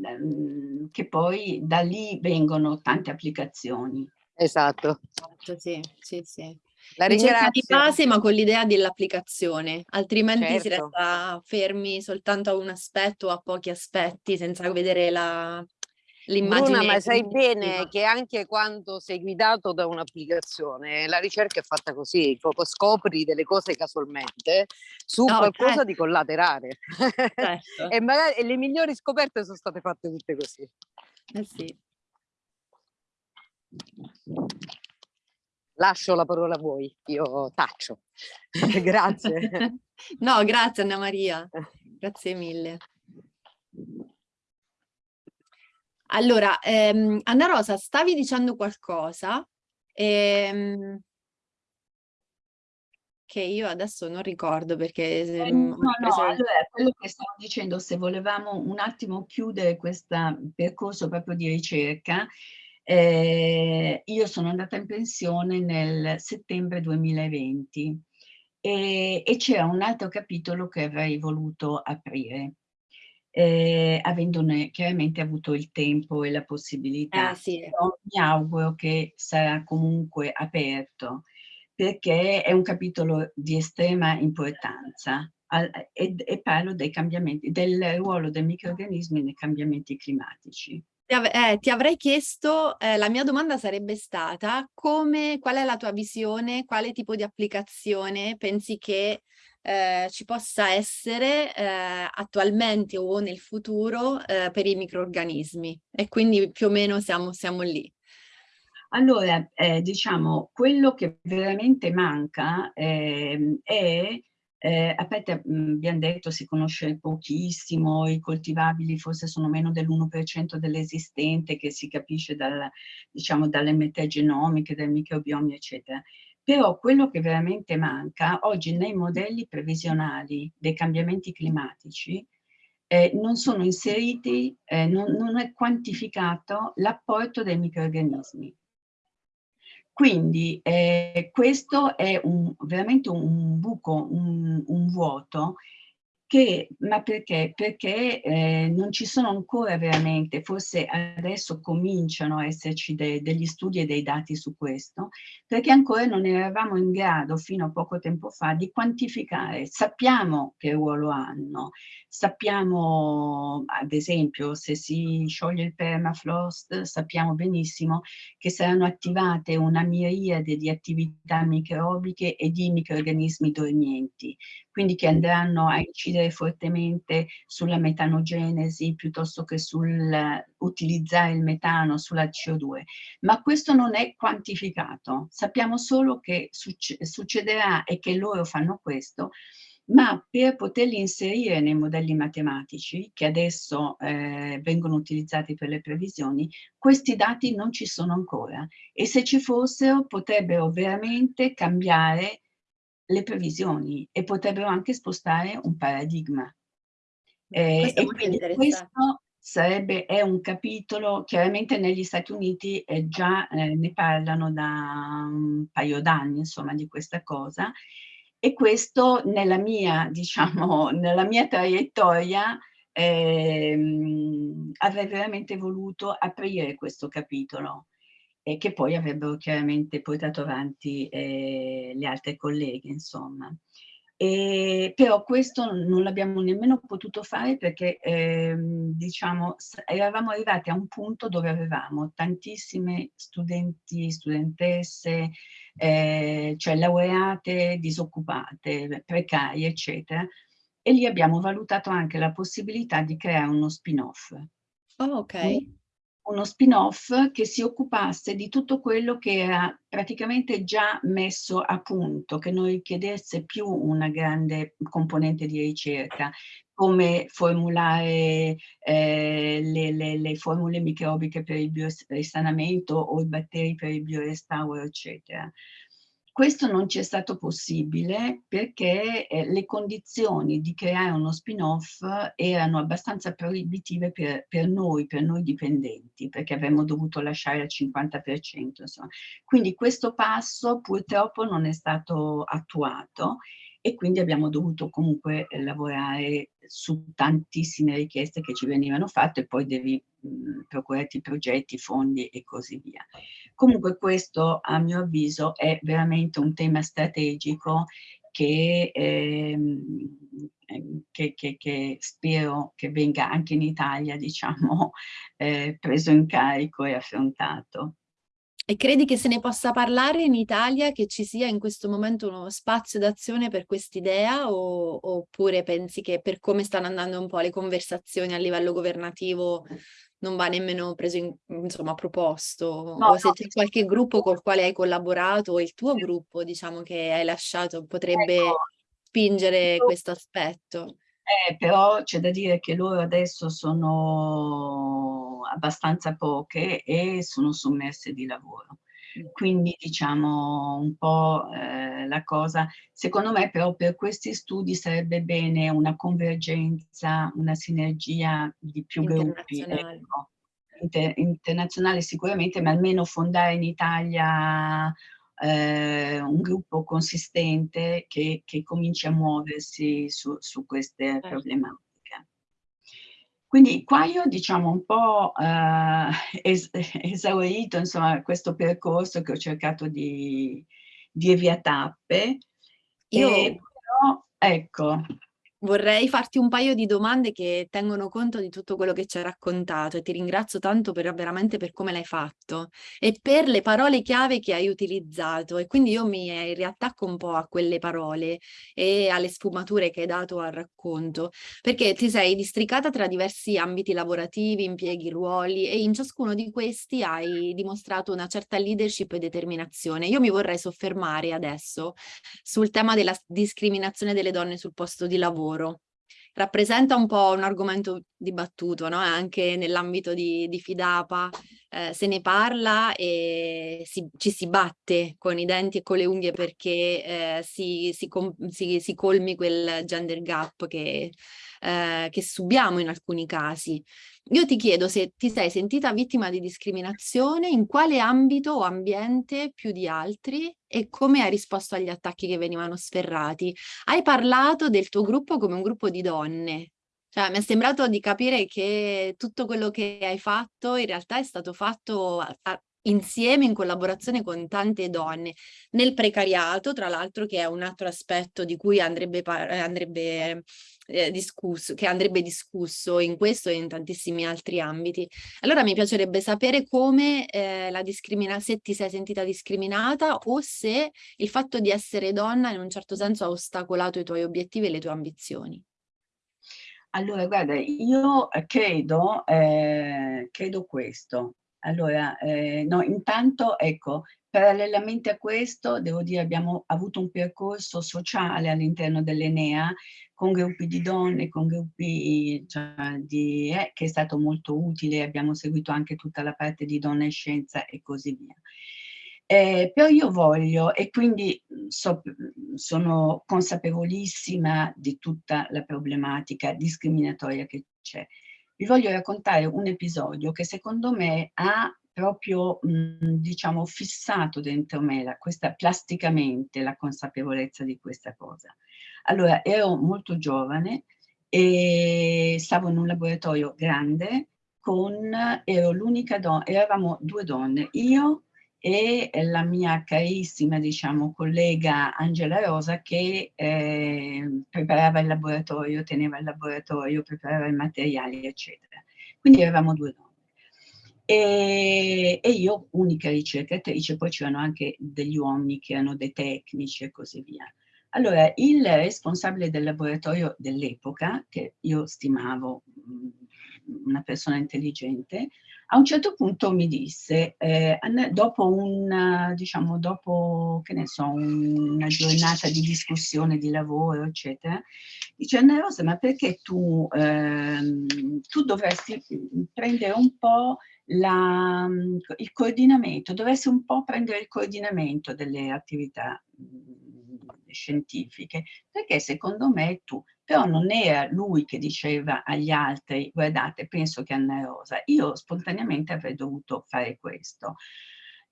che poi da lì vengono tante applicazioni.
Esatto.
esatto sì, sì, sì.
La ricerca
di base ma con l'idea dell'applicazione, altrimenti certo. si resta fermi soltanto a un aspetto o a pochi aspetti senza vedere la, l'immagine.
Bruna, ma sai bene che anche quando sei guidato da un'applicazione, la ricerca è fatta così, scopri delle cose casualmente su no, qualcosa certo. di collaterale. Certo. *laughs* e, magari, e le migliori scoperte sono state fatte tutte così.
Eh sì.
Lascio la parola a voi, io taccio. *laughs* grazie. *laughs*
no, grazie Anna Maria, grazie mille. Allora, ehm, Anna Rosa, stavi dicendo qualcosa ehm, che io adesso non ricordo perché...
Eh, no, no, allora, quello che stavo dicendo, se volevamo un attimo chiudere questo percorso proprio di ricerca, eh, io sono andata in pensione nel settembre 2020 e, e c'era un altro capitolo che avrei voluto aprire eh, avendone chiaramente avuto il tempo e la possibilità.
Ah, sì.
mi auguro che sarà comunque aperto perché è un capitolo di estrema importanza al, e, e, parlo dei cambiamenti, del ruolo dei microorganismi nei cambiamenti climatici.
Eh, ti avrei chiesto, eh, la mia domanda sarebbe stata come, qual è la tua visione, quale tipo di applicazione pensi che eh, ci possa essere eh, attualmente o nel futuro eh, per i microorganismi e quindi più o meno siamo, siamo lì.
Allora, eh, diciamo, quello che veramente manca ehm, è eh, mh, abbiamo detto si conosce pochissimo, i coltivabili forse sono meno dell'1% dell'esistente che si capisce dal, diciamo, dalle metagenomiche, dai microbiomi, eccetera. Però quello che veramente manca oggi nei modelli previsionali dei cambiamenti climatici eh, non sono inseriti, eh, non, non è quantificato l'apporto dei microorganismi. Quindi eh, questo è un, veramente un buco, un, un vuoto che, ma perché? Perché eh, non ci sono ancora veramente, forse adesso cominciano a esserci de, degli studi e dei dati su questo, perché ancora non eravamo in grado fino a poco tempo fa di quantificare. Sappiamo che ruolo hanno, sappiamo ad esempio se si scioglie il permafrost, sappiamo benissimo che saranno attivate una miriade di attività microbiche e di microorganismi dormienti quindi che andranno a incidere fortemente sulla metanogenesi piuttosto che sul utilizzare il metano, sulla CO2. Ma questo non è quantificato. Sappiamo solo che succederà e che loro fanno questo ma per poterli inserire nei modelli matematici, che adesso eh, vengono utilizzati per le previsioni, questi dati non ci sono ancora e se ci fossero potrebbero veramente cambiare le previsioni e potrebbero anche spostare un paradigma. Eh, e quindi questo sarebbe, è un capitolo, chiaramente negli Stati Uniti eh, già eh, ne parlano da un paio d'anni, insomma, di questa cosa, e questo nella mia, *laughs* diciamo, nella mia traiettoria ehm, avrei veramente voluto aprire questo capitolo e che poi avrebbero chiaramente portato avanti eh, le altre colleghe, insomma. E, però questo non l'abbiamo nemmeno potuto fare perché eh, diciamo eravamo arrivati a un punto dove avevamo tantissime studenti, studentesse, eh, cioè laureate, disoccupate, precarie, eccetera, e lì abbiamo valutato anche la possibilità di creare uno spin-off.
Oh, ok
uno spin-off che si occupasse di tutto quello che era praticamente già messo a punto, che non richiedesse più una grande componente di ricerca, come formulare eh, le, le, le, formule microbiche per il biorisanamento o i batteri per il biorestauro, eccetera. Questo non ci è stato possibile perché eh, le condizioni di creare uno spin-off erano abbastanza proibitive per, per, noi, per noi dipendenti, perché avremmo dovuto lasciare il 50%. Insomma. Quindi questo passo purtroppo non è stato attuato e quindi abbiamo dovuto comunque eh, lavorare su tantissime richieste che ci venivano fatte e poi devi mh, procurarti progetti, fondi e così via. Comunque questo a mio avviso è veramente un tema strategico che, ehm, che, che, che, spero che venga anche in Italia, *laughs* diciamo, eh, preso in carico e affrontato.
E credi che se ne possa parlare in Italia, che ci sia in questo momento uno spazio d'azione per quest'idea? O, oppure pensi che per come stanno andando un po' le conversazioni a livello governativo non va nemmeno preso in, insomma proposto? No, o se no. c'è qualche gruppo col quale hai collaborato o il tuo gruppo diciamo che hai lasciato potrebbe ecco, spingere io, questo aspetto?
Eh, però c'è da dire che loro adesso sono abbastanza poche e sono sommerse di lavoro. Mm. Quindi diciamo un po' eh, la cosa, secondo me però per questi studi sarebbe bene una convergenza, una sinergia di più gruppi. Ecco. Inter internazionale sicuramente, ma almeno fondare in Italia eh, un gruppo consistente che, che, cominci a muoversi su, su queste certo. problematiche. Quindi qua io diciamo un po' eh, es *laughs* esaurito insomma, questo percorso che ho cercato di, di via tappe.
Io...
però, ecco,
Vorrei farti un paio di domande che tengono conto di tutto quello che ci hai raccontato e ti ringrazio tanto per, veramente per come l'hai fatto e per le parole chiave che hai utilizzato e quindi io mi eh, riattacco un po' a quelle parole e alle sfumature che hai dato al racconto perché ti sei districata tra diversi ambiti lavorativi, impieghi, ruoli e in ciascuno di questi hai dimostrato una certa leadership e determinazione. Io mi vorrei soffermare adesso sul tema della discriminazione delle donne sul posto di lavoro lavoro. Rappresenta un po' un argomento dibattuto, no? anche nell'ambito di, di, Fidapa eh, se ne parla e si, ci si batte con i denti e con le unghie perché eh, si, si, si, colmi quel gender gap che, eh, che subiamo in alcuni casi. Io ti chiedo se ti sei sentita vittima di discriminazione, in quale ambito o ambiente più di altri e come hai risposto agli attacchi che venivano sferrati. Hai parlato del tuo gruppo come un gruppo di donne, cioè, mi è sembrato di capire che tutto quello che hai fatto in realtà è stato fatto insieme in collaborazione con tante donne nel precariato, tra l'altro che è un altro aspetto di cui andrebbe, andrebbe eh, discusso, che andrebbe discusso in questo e in tantissimi altri ambiti. Allora mi piacerebbe sapere come eh, la discrimina se ti sei sentita discriminata o se il fatto di essere donna in un certo senso ha ostacolato i tuoi obiettivi e le tue ambizioni.
Allora, guarda, io credo, eh, credo questo. Allora, eh, no, intanto, ecco, parallelamente a questo, devo dire, abbiamo avuto un percorso sociale all'interno dell'Enea con gruppi di donne, con gruppi cioè, di, eh, che è stato molto utile, abbiamo seguito anche tutta la parte di donna e scienza e così via. Eh, però io voglio, e quindi so, sono consapevolissima di tutta la problematica discriminatoria che c'è, vi voglio raccontare un episodio che secondo me ha proprio, mh, diciamo, fissato dentro me la, questa, plasticamente la consapevolezza di questa cosa. Allora, ero molto giovane e stavo in un laboratorio grande con, ero l'unica donna, eravamo due donne, io e la mia carissima, diciamo, collega Angela Rosa che eh, preparava il laboratorio, teneva il laboratorio, preparava i materiali, eccetera. Quindi eravamo due donne. E, e io unica ricercatrice, poi c'erano anche degli uomini che erano dei tecnici e così via. Allora, il responsabile del laboratorio dell'epoca, che io stimavo una persona intelligente, a un certo punto mi disse, eh, dopo, un, diciamo, dopo so, una giornata di discussione, di lavoro, eccetera, dice Anna Rosa, ma perché tu, ehm, tu dovresti prendere un po' la, il coordinamento, dovresti un po' prendere il coordinamento delle attività scientifiche, perché secondo me tu però non era lui che diceva agli altri, guardate, penso che Anna Rosa, io spontaneamente avrei dovuto fare questo.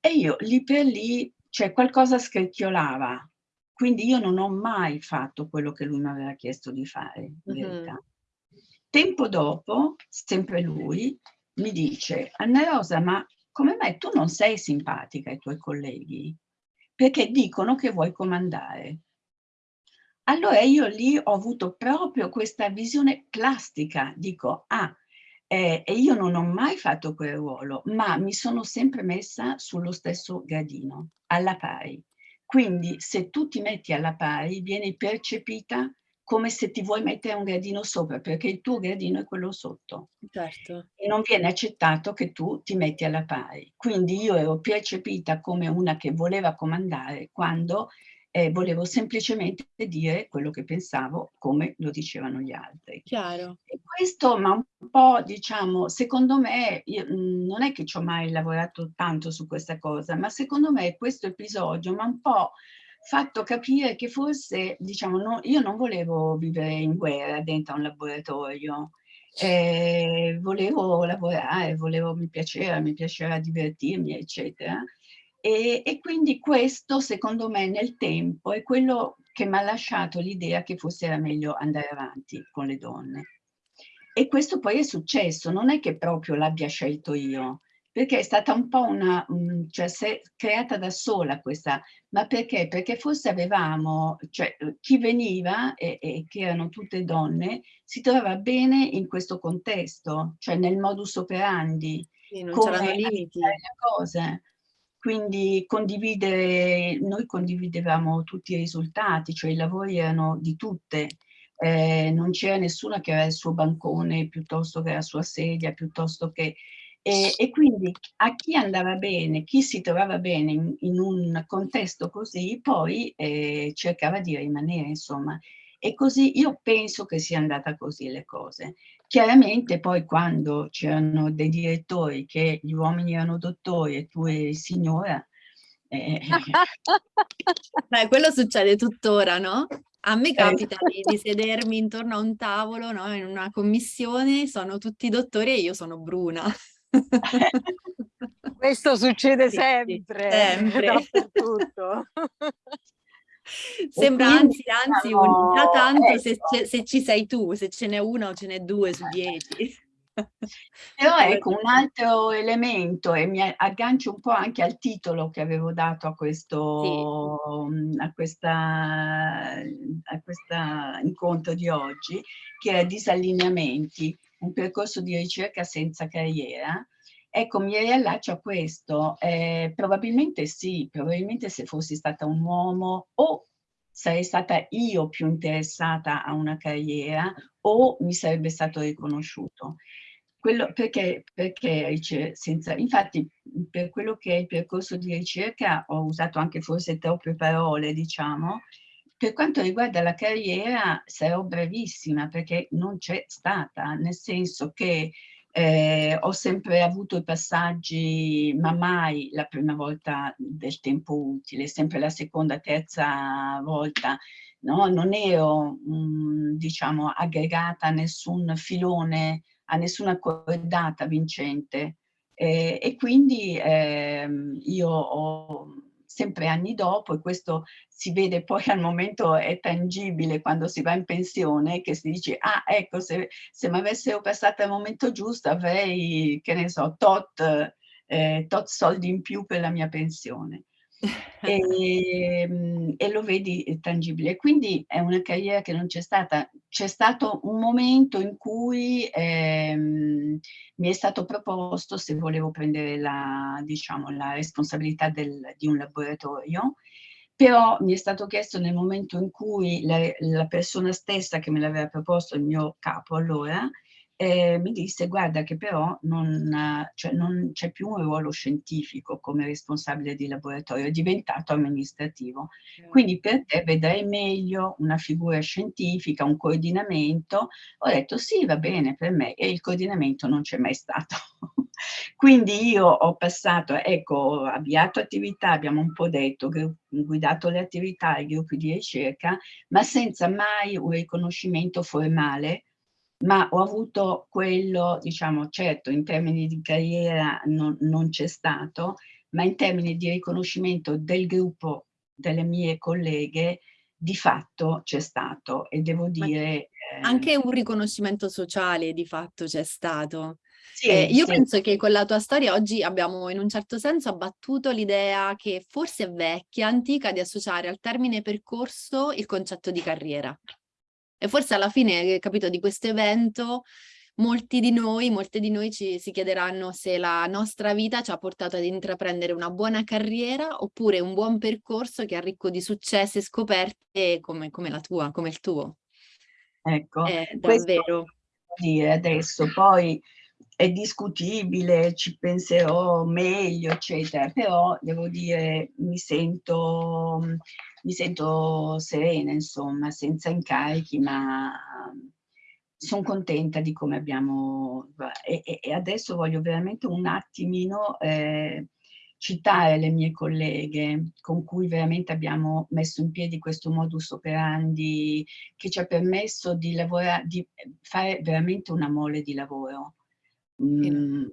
E io lì per lì, cioè qualcosa scricchiolava, quindi io non ho mai fatto quello che lui mi aveva chiesto di fare, in mm -hmm. verità. Tempo dopo, sempre lui, mi dice, Anna Rosa, ma come mai tu non sei simpatica ai tuoi colleghi? Perché dicono che vuoi comandare. Allora io lì ho avuto proprio questa visione plastica, dico, ah, eh, e io non ho mai fatto quel ruolo, ma mi sono sempre messa sullo stesso gradino, alla pari. Quindi se tu ti metti alla pari, vieni percepita come se ti vuoi mettere un gradino sopra, perché il tuo gradino è quello sotto.
Certo.
E non viene accettato che tu ti metti alla pari. Quindi io ero percepita come una che voleva comandare quando eh, volevo semplicemente dire quello che pensavo come lo dicevano gli altri.
Chiaro.
E questo, ma un po', diciamo, secondo me, io, mh, non è che ci ho mai lavorato tanto su questa cosa, ma secondo me questo episodio mi ha un po' fatto capire che forse, diciamo, no, io non volevo vivere in guerra dentro un laboratorio, eh, volevo lavorare, volevo, mi piaceva, mi piaceva divertirmi, eccetera. E, e, quindi questo, secondo me, nel tempo è quello che mi ha lasciato l'idea che forse era meglio andare avanti con le donne. E questo poi è successo, non è che proprio l'abbia scelto io, perché è stata un po' una, cioè si è creata da sola questa, ma perché? Perché forse avevamo, cioè chi veniva, e, e che erano tutte donne, si trovava bene in questo contesto, cioè nel modus operandi,
sì, non c'erano limiti.
Le cose quindi noi condividevamo tutti i risultati, cioè i lavori erano di tutte, eh, non c'era nessuna che aveva il suo bancone piuttosto che la sua sedia, piuttosto che... E, e quindi a chi andava bene, chi si trovava bene in, in un contesto così, poi eh, cercava di rimanere, insomma. E così io penso che sia andata così le cose. Chiaramente poi quando c'erano dei direttori che gli uomini erano dottori e tu eri signora...
Eh... *laughs* Beh, quello succede tuttora, no? A me capita di, di, sedermi intorno a un tavolo, no? in una commissione, sono tutti dottori e io sono bruna. *laughs*
Questo succede sì, sempre, sempre. *laughs* dappertutto. *laughs*
Sembra anzi, anzi, un, già tanto ecco. se, se, ci sei tu, se ce n'è una o ce n'è due su dieci. *laughs*
Però ecco un altro elemento e mi aggancio un po' anche al titolo che avevo dato a questo, mhmm, a questa a questa incontro di oggi, che è Disallineamenti, un percorso di ricerca senza carriera. Ecco, mi riallaccio a questo, ehm, probabilmente sì, probabilmente se fossi stata un uomo o sarei stata io più interessata a una carriera o mi sarebbe stato riconosciuto. Quello perché, perché senza, infatti per quello che è il percorso di ricerca ho usato anche forse troppe parole, diciamo, per quanto riguarda la carriera sarò brevissima perché non c'è stata, nel senso che eh, ho sempre avuto i passaggi, ma mai la prima volta del tempo utile, sempre la seconda, terza volta. No? Non ero, mh, diciamo, aggregata a nessun filone a nessuna cordata vincente eh, e quindi eh, io ho sempre anni dopo e questo si vede poi al momento è tangibile quando si va in pensione che si dice ah ecco se, se mi avessero passato al momento giusto avrei che ne so tot, eh, tot soldi in più per la mia pensione e, ehm, e, lo vedi tangibile. Quindi è una carriera che non c'è stata. C'è stato un momento in cui ehm, mi è stato proposto se volevo prendere la, diciamo, la responsabilità del, di un laboratorio, però mi è stato chiesto nel momento in cui la, la persona stessa che me l'aveva proposto, il mio capo allora, eh, mi disse guarda che però non, cioè, non c'è più un ruolo scientifico come responsabile di laboratorio, è diventato amministrativo. Quindi per te vedrai meglio una figura scientifica, un coordinamento. Ho detto sì, va bene per me e il coordinamento non c'è mai stato. *laughs* Quindi io ho passato, ecco, ho avviato attività, abbiamo un po' detto, guidato le attività, i gruppi di ricerca, ma senza mai un riconoscimento formale ma ho avuto quello, diciamo, certo in termini di carriera non, non c'è stato, ma in termini di riconoscimento del gruppo delle mie colleghe di fatto c'è stato e devo dire...
Anche un riconoscimento sociale di fatto c'è stato. Sì, eh, io sì. penso che con la tua storia oggi abbiamo in un certo senso abbattuto l'idea che forse è vecchia, antica, di associare al termine percorso il concetto di carriera. E forse alla fine, capito, di questo evento molti di noi, molte di noi ci, si chiederanno se la nostra vita ci ha portato ad intraprendere una buona carriera oppure un buon percorso che è ricco di successi e scoperte come, come la tua, come il tuo.
Ecco, è davvero. Dire adesso, poi è discutibile, ci penserò meglio, eccetera, però devo dire mi sento mi sento serena, insomma, senza incarichi, ma sono contenta di come abbiamo... E, e, adesso voglio veramente un attimino eh, citare le mie colleghe con cui veramente abbiamo messo in piedi questo modus operandi che ci ha permesso di, lavorare, di fare veramente una mole di lavoro. Mm,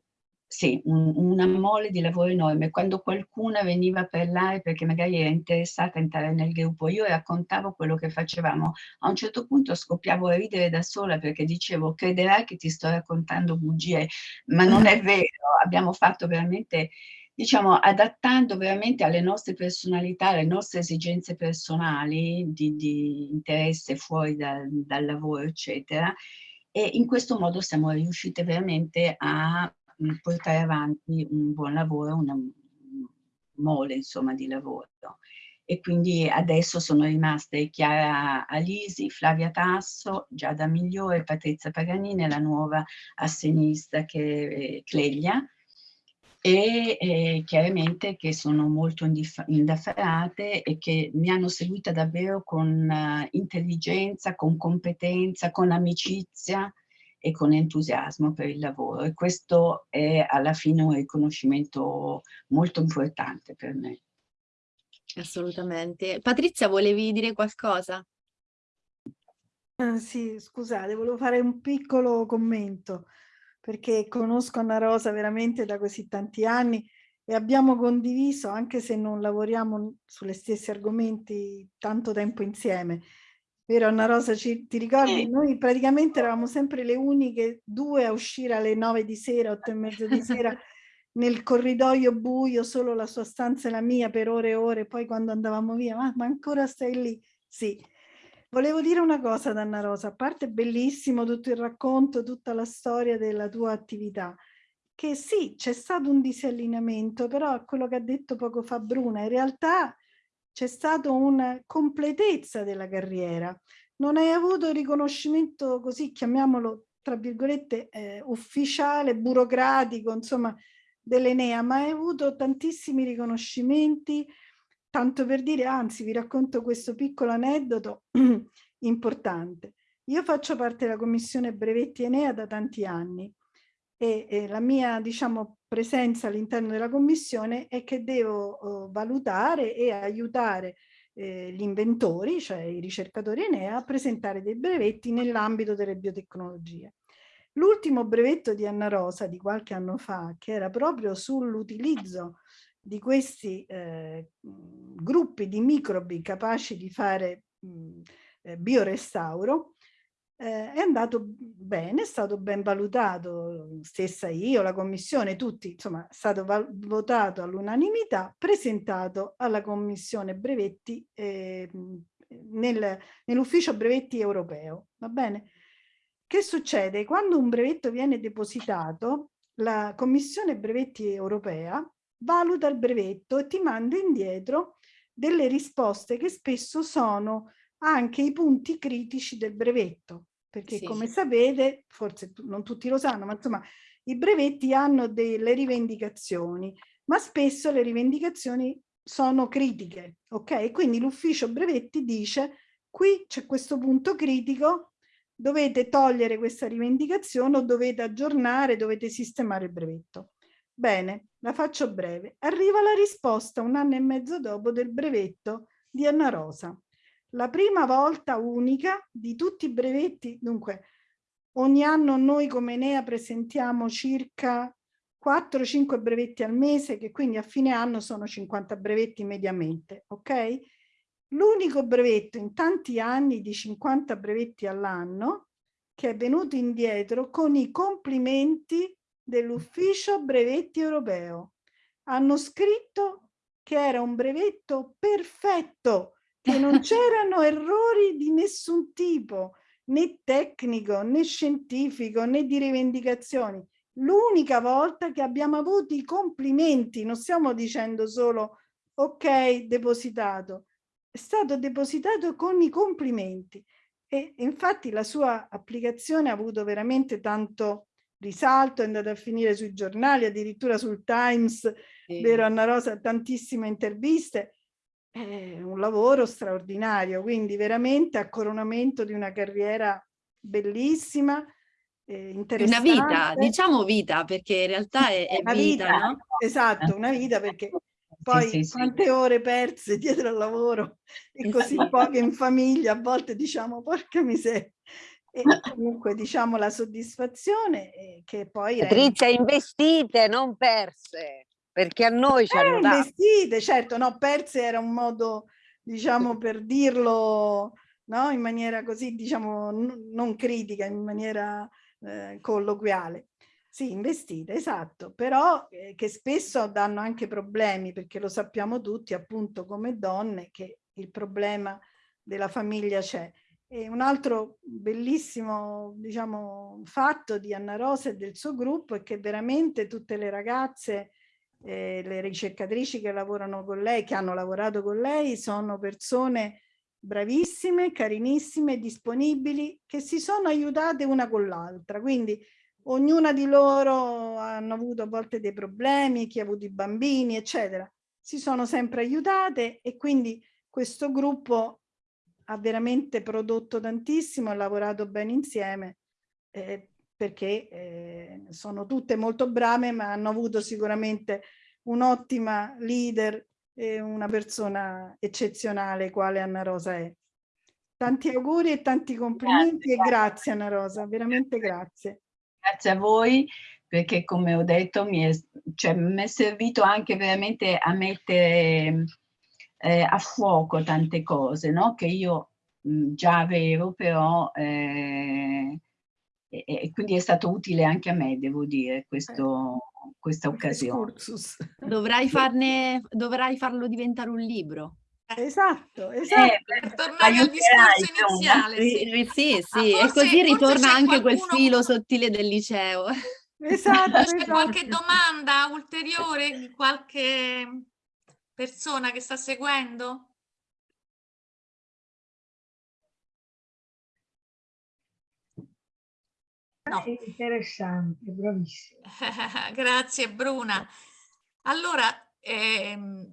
sì, un, una mole di lavoro enorme. Quando qualcuna veniva a parlare perché magari era interessata a entrare nel gruppo, io raccontavo quello che facevamo. A un certo punto scoppiavo a ridere da sola perché dicevo, crederai che ti sto raccontando bugie, ma non è *laughs* vero. Abbiamo fatto veramente, diciamo, adattando veramente alle nostre personalità, alle nostre esigenze personali di, di interesse fuori da, dal lavoro, eccetera. E in questo modo siamo riuscite veramente a portare avanti un buon lavoro, una mole insomma di lavoro. E quindi adesso sono rimaste Chiara Alisi, Flavia Tasso, Giada Migliore, Patrizia Paganini la nuova assenista che è Cleglia, e eh, chiaramente che sono molto indaffarate e che mi hanno seguita davvero con uh, intelligenza, con competenza, con amicizia, e con entusiasmo per il lavoro e questo è alla fine un riconoscimento molto importante per me.
Assolutamente. Patrizia, volevi dire qualcosa?
Ah, sì, scusate, volevo fare un piccolo commento perché conosco Anna Rosa veramente da così tanti anni e abbiamo condiviso, anche se non lavoriamo sulle stessi argomenti tanto tempo insieme, vero Anna Rosa, ci, ti ricordi?
Sì.
Noi praticamente eravamo sempre le uniche due a uscire alle nove di sera, otto e mezza di sera, *laughs* nel corridoio buio, solo la sua stanza e la mia per ore e ore, poi quando andavamo via, ma, ma ancora stai lì? Sì. Volevo dire una cosa ad Anna Rosa, a parte bellissimo tutto il racconto, tutta la storia della tua attività, che sì, c'è stato un disallineamento, però quello che ha detto poco fa Bruna, in realtà c'è stata una completezza della carriera. Non hai avuto riconoscimento così, chiamiamolo tra virgolette, eh, ufficiale, burocratico, insomma, dell'Enea, ma hai avuto tantissimi riconoscimenti, tanto per dire, anzi vi racconto questo piccolo aneddoto *clears throat* importante. Io faccio parte della commissione brevetti Enea da tanti anni e, e la mia diciamo, presenza all'interno della commissione è che devo uh, valutare e aiutare eh, gli inventori, cioè i ricercatori Enea, a presentare dei brevetti nell'ambito delle biotecnologie. L'ultimo brevetto di Anna Rosa di qualche anno fa, che era proprio sull'utilizzo di questi eh, gruppi di microbi capaci di fare mh, eh, biorestauro, eh, è andato bene, è stato ben valutato, stessa io, la commissione, tutti, insomma, è stato votato all'unanimità, presentato alla commissione brevetti eh, nel, nell'ufficio brevetti europeo, va bene? Che succede? Quando un brevetto viene depositato, la commissione brevetti europea valuta il brevetto e ti manda indietro delle risposte che spesso sono anche i punti critici del brevetto, perché sì. come sapete, forse non tutti lo sanno, ma insomma i brevetti hanno delle rivendicazioni, ma spesso le rivendicazioni sono critiche, ok? Quindi l'ufficio brevetti dice qui c'è questo punto critico, dovete togliere questa rivendicazione o dovete aggiornare, dovete sistemare il brevetto. Bene, la faccio breve. Arriva la risposta un anno e mezzo dopo del brevetto di Anna Rosa la prima volta unica di tutti i brevetti, dunque ogni anno noi come Enea presentiamo circa 4-5 brevetti al mese, che quindi a fine anno sono 50 brevetti mediamente, ok? L'unico brevetto in tanti anni di 50 brevetti all'anno che è venuto indietro con i complimenti dell'ufficio brevetti europeo. Hanno scritto che era un brevetto perfetto, che non c'erano errori di nessun tipo, né tecnico, né scientifico, né di rivendicazioni. L'unica volta che abbiamo avuto i complimenti, non stiamo dicendo solo ok, depositato, è stato depositato con i complimenti e infatti la sua applicazione ha avuto veramente tanto risalto, è andata a finire sui giornali, addirittura sul Times, sì. vero Anna Rosa, tantissime interviste è un lavoro straordinario, quindi veramente a coronamento di una carriera bellissima, eh, interessante.
Una vita, diciamo vita, perché in realtà è, è
una
vita,
vita
no?
Esatto, una vita perché *laughs* poi sì, sì, quante sì. ore perse dietro al lavoro e così poche in famiglia, a volte diciamo porca miseria. E comunque diciamo la soddisfazione eh, che poi...
Patrizia, investite, non perse perché a noi ci
eh,
hanno dato.
investite, certo, no, perse era un modo, diciamo, per dirlo no? in maniera così, diciamo, non critica, in maniera eh, colloquiale. Sì, investite, esatto, però eh, che spesso danno anche problemi, perché lo sappiamo tutti, appunto, come donne, che il problema della famiglia c'è. E un altro bellissimo diciamo, fatto di Anna Rosa e del suo gruppo è che veramente tutte le ragazze eh, le ricercatrici che lavorano con lei, che hanno lavorato con lei, sono persone bravissime, carinissime, disponibili, che si sono aiutate una con l'altra. Quindi ognuna di loro hanno avuto a volte dei problemi, chi ha avuto i bambini, eccetera. Si sono sempre aiutate e quindi questo gruppo ha veramente prodotto tantissimo, ha lavorato bene insieme eh, perché eh, sono tutte molto brave ma hanno avuto sicuramente un'ottima leader e una persona eccezionale quale Anna Rosa è. Tanti auguri e tanti complimenti grazie, e grazie Anna Rosa, veramente grazie.
Grazie a voi perché come ho detto mi è, cioè, mi è servito anche veramente a mettere eh, a fuoco tante cose no? che io mh, già avevo, però eh, e, e quindi è stato utile anche a me, devo dire, questo, questa occasione. *laughs*
Dovrai, farne, dovrai farlo diventare un libro.
Esatto,
Eh,
esatto.
Per tornare al discorso iniziale, sì.
ri- Sì,
Ah,
sì, e
forse-
così
forse
ritorna
c'è
anche quel filo sottile del liceo.
Esatto,
C'è
esatto.
qualche domanda ulteriore di qualche persona che sta seguendo? No.
È interessante, bravissimo. *laughs*
Grazie Bruna. Allora, ehm,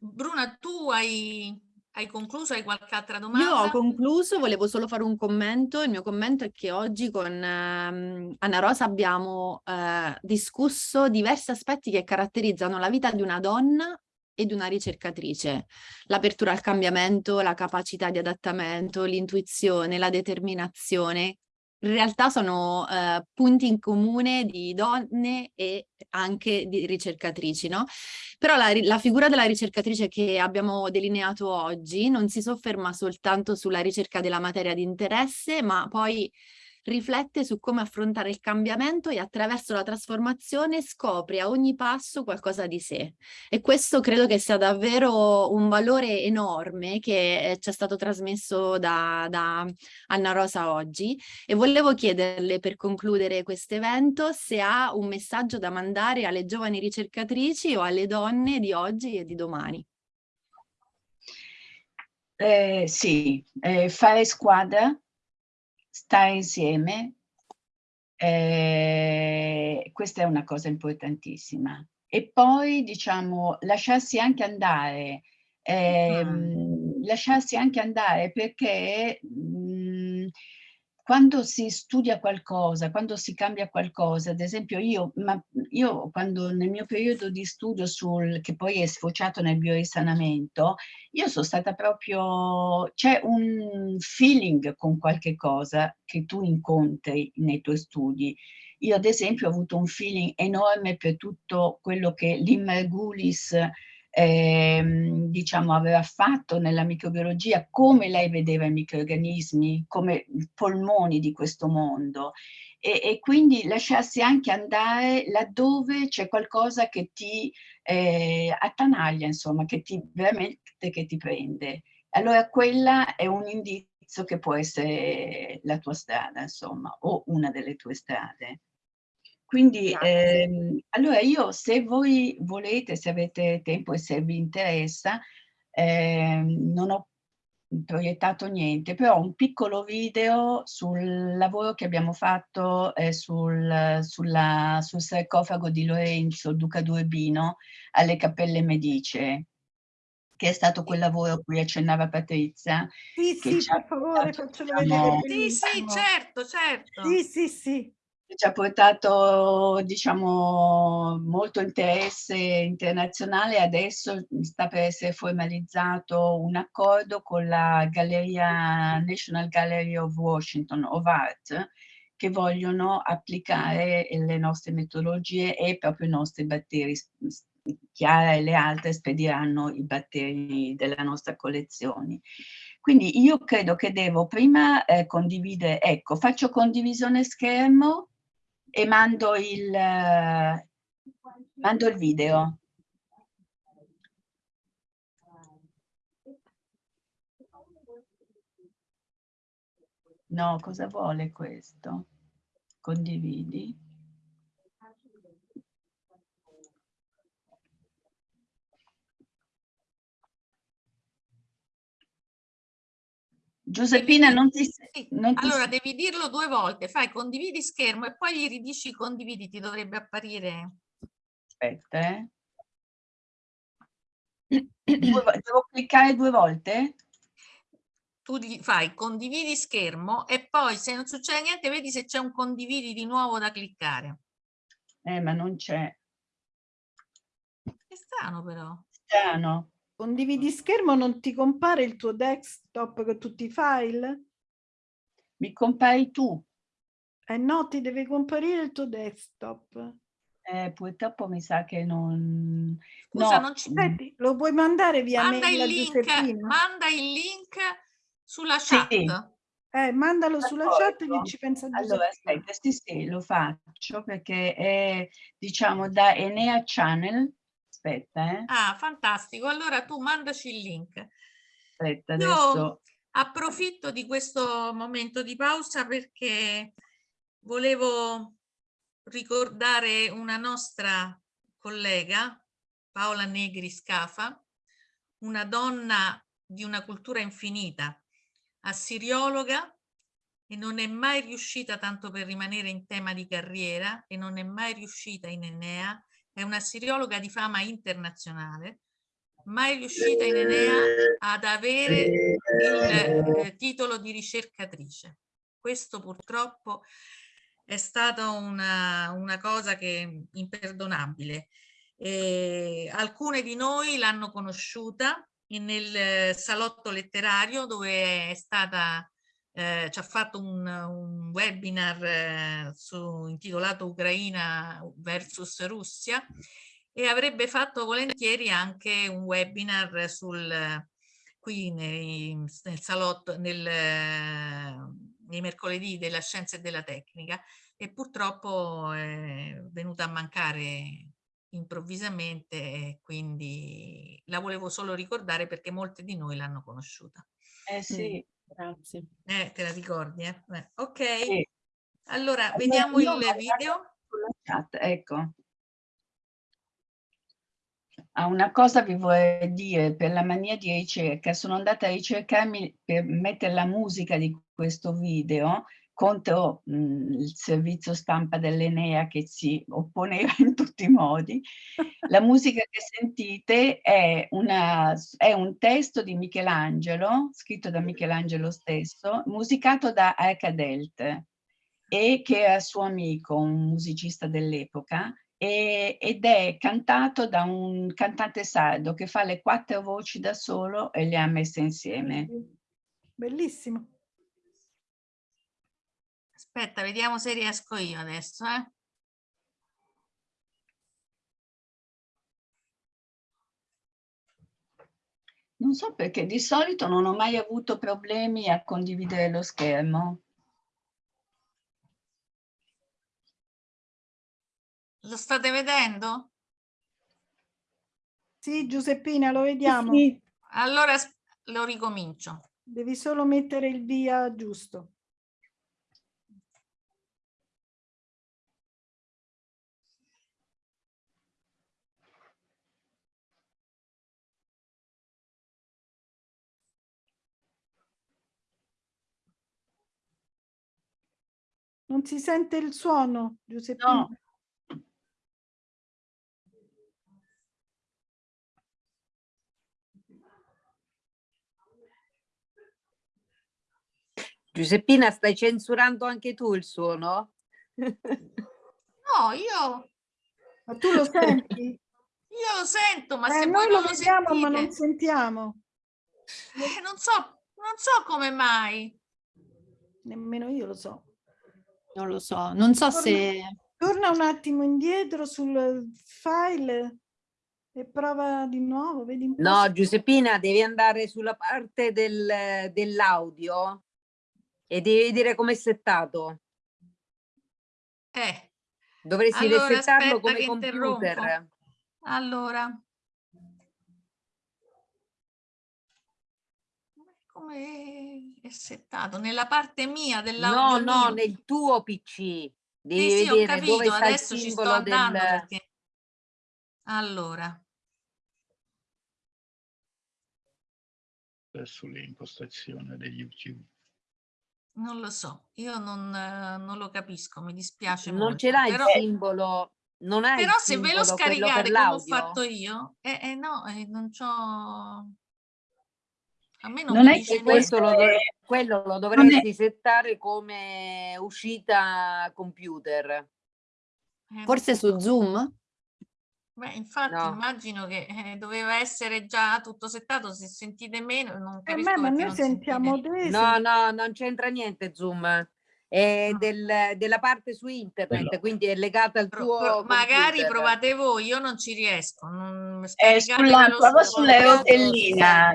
Bruna, tu hai, hai concluso? Hai qualche altra
Io ho
domanda?
concluso, volevo solo fare un commento. Il mio commento è che oggi con ehm, Anna Rosa abbiamo eh, discusso diversi aspetti che caratterizzano la vita di una donna e di una ricercatrice. L'apertura al cambiamento, la capacità di adattamento, l'intuizione, la determinazione. In realtà sono eh, punti in comune di donne e anche di ricercatrici, no? Però la, la figura della ricercatrice che abbiamo delineato oggi non si sofferma soltanto sulla ricerca della materia di interesse, ma poi riflette su come affrontare il cambiamento e attraverso la trasformazione scopre a ogni passo qualcosa di sé. E questo credo che sia davvero un valore enorme che eh, ci è stato trasmesso da, da Anna Rosa oggi. E volevo chiederle per concludere questo evento se ha un messaggio da mandare alle giovani ricercatrici o alle donne di oggi e di domani.
Eh, sì, eh, fare squadra, stare insieme, eh, questa è una cosa importantissima. E poi, diciamo, lasciarsi anche andare, ehm, lasciarsi anche andare perché mh, quando si studia qualcosa, quando si cambia qualcosa, ad esempio io, io quando nel mio periodo di studio sul, che poi è sfociato nel biorisanamento, io sono stata proprio, c'è un feeling con qualche cosa che tu incontri nei tuoi studi. Io ad esempio ho avuto un feeling enorme per tutto quello che l'Immergulis ehm, diciamo aveva fatto nella microbiologia, come lei vedeva i microorganismi, come polmoni di questo mondo. E, e quindi lasciarsi anche andare laddove c'è qualcosa che ti eh, attanaglia, insomma, che ti veramente che ti prende. Allora quella è un indizio che può essere la tua strada, insomma, o una delle tue strade. Quindi, ehm, allora io se voi volete, se avete tempo e se vi interessa, ehm, non ho proiettato niente, però un piccolo video sul lavoro che abbiamo fatto eh, sul, sulla, sul sarcofago di Lorenzo, Duca d'Urbino, alle Cappelle Medicee, che è stato quel lavoro a cui accennava Patrizia.
Sì, sì, per favore,
diciamo,
vedere.
Sì, sì, certo, certo.
Sì, sì, sì.
Ci ha portato, diciamo, molto interesse internazionale. Adesso sta per essere formalizzato un accordo con la Galleria National Gallery of Washington of Art che vogliono applicare le nostre metodologie e proprio i nostri batteri. Chiara e le altre spediranno i batteri della nostra collezione. Quindi io credo che devo prima eh, condividere, ecco, faccio condivisione schermo e mando il, mando il video. No, cosa vuole questo? Condividi. Giuseppina, non ti... Non ti-
Allora devi dirlo due volte, fai condividi schermo e poi gli ridici condividi, ti dovrebbe apparire.
Aspetta, eh. Devo cliccare due volte?
Tu gli fai condividi schermo e poi se non succede niente vedi se c'è un condividi di nuovo da cliccare.
Eh, ma non c'è.
È strano però.
Strano.
Condividi schermo, non ti compare il tuo desktop con tutti i file?
Mi compari tu.
Eh no, ti deve comparire il tuo desktop.
Eh, purtroppo mi sa che non...
Scusa,
no,
non ci-
Senti, lo puoi mandare via
Manda
mail
il link, manda il link Sulla
Sì.
chat?
Eh, mandalo sulla chat che
D'accordo.
ci pensa
Allora,
Giuseppina.
aspetta, sì, sì, lo faccio perché è, diciamo, da Enea Channel. Aspetta, eh.
Ah, fantastico. Allora tu mandaci il link.
Aspetta,
Io
adesso.
approfitto di questo momento di pausa perché volevo ricordare una nostra collega, Paola Negri Scafa, una donna di una cultura infinita, assiriologa e non è mai riuscita, tanto per rimanere in tema di carriera, e non è mai riuscita in Enea, è una assiriologa di fama internazionale, mai riuscita in Enea ad avere il eh, titolo di ricercatrice. Questo purtroppo è stata una, una cosa che imperdonabile. Eh, alcune di noi l'hanno conosciuta nel eh, salotto letterario dove è stata eh, ci ha fatto un, un webinar eh, su, intitolato Ucraina versus Russia e avrebbe fatto volentieri anche un webinar sul qui nei, nel salotto nel, nei mercoledì della scienza e della tecnica e purtroppo è venuta a mancare improvvisamente e quindi la volevo solo ricordare perché molte di noi l'hanno conosciuta.
Eh sì,
Grazie.
Eh, te la ricordi, eh? Eh, ok,
sì.
allora
Allora,
vediamo
io
il video.
chat, ecco. Ah, una cosa vi vorrei dire per la mania di ricerca, sono andata a ricercarmi per mettere la musica di questo video contro mh, il servizio stampa dell'Enea che si opponeva in tutti i modi. La musica che sentite è, una, è un testo di Michelangelo, scritto da Michelangelo stesso, musicato da Arcadelt e che era suo amico, un musicista dell'epoca, ed è cantato da un cantante sardo che fa le quattro voci da solo e le ha messe insieme.
Bellissimo.
Aspetta, vediamo se riesco io adesso, eh.
Non so perché di solito non ho mai avuto problemi a condividere lo schermo.
Lo state vedendo?
Sì, Giuseppina, lo vediamo.
Allora as- lo ricomincio.
Devi solo mettere il via giusto. Non si sente il suono, Giuseppina?
No.
Giuseppina, stai censurando anche tu il suono?
No, io,
Ma tu lo senti?
io lo sento, ma
Eh,
se
noi
voi
lo
non lo
vediamo ma non
sentite,
sentiamo.
eh, non so, non so come mai.
Nemmeno io lo so.
Non lo so, non so
Torna-
se...
Torna un attimo indietro sul file e prova di nuovo, vedi
No,
se-
Giuseppina, devi andare sulla parte del- dell'audio e devi vedere com'è settato.
Eh,
Dovresti
Allora,
resettarlo come computer.
interrompo. allora. Come è settato? Nella parte mia
No,
dell'audio
no,
mio?
nel tuo PC. Devi
Sì, sì, ho capito,
il
adesso ci sto andando
del...
perché... Allora,
impostazioni di YouTube.
non lo so, io non, non lo capisco, mi dispiace
Non
molto.
ce l'hai il
però,
simbolo, non hai il
però se ve lo scaricate come ho fatto io, eh, eh, no, eh, non c'ho... A me non,
Non è che.
Questo lo, do-
è-
quello lo
non è-
dovresti settare come uscita computer.
Eh,
Forse su Zoom?
Beh, infatti
No.
immagino che eh, doveva essere già tutto settato, se sentite meno non
Eh,
capisco
ma, ma noi
non
sentiamo
sentite.
te.
No, no, non c'entra niente Zoom. È
No.
del- della parte su internet,
Quello.
quindi è legata al
Pro-
tuo
pro- magari provate voi, io non ci riesco. Non,
Eh, sulla,
scaricatevelo
prova
su-
sulla rotellina.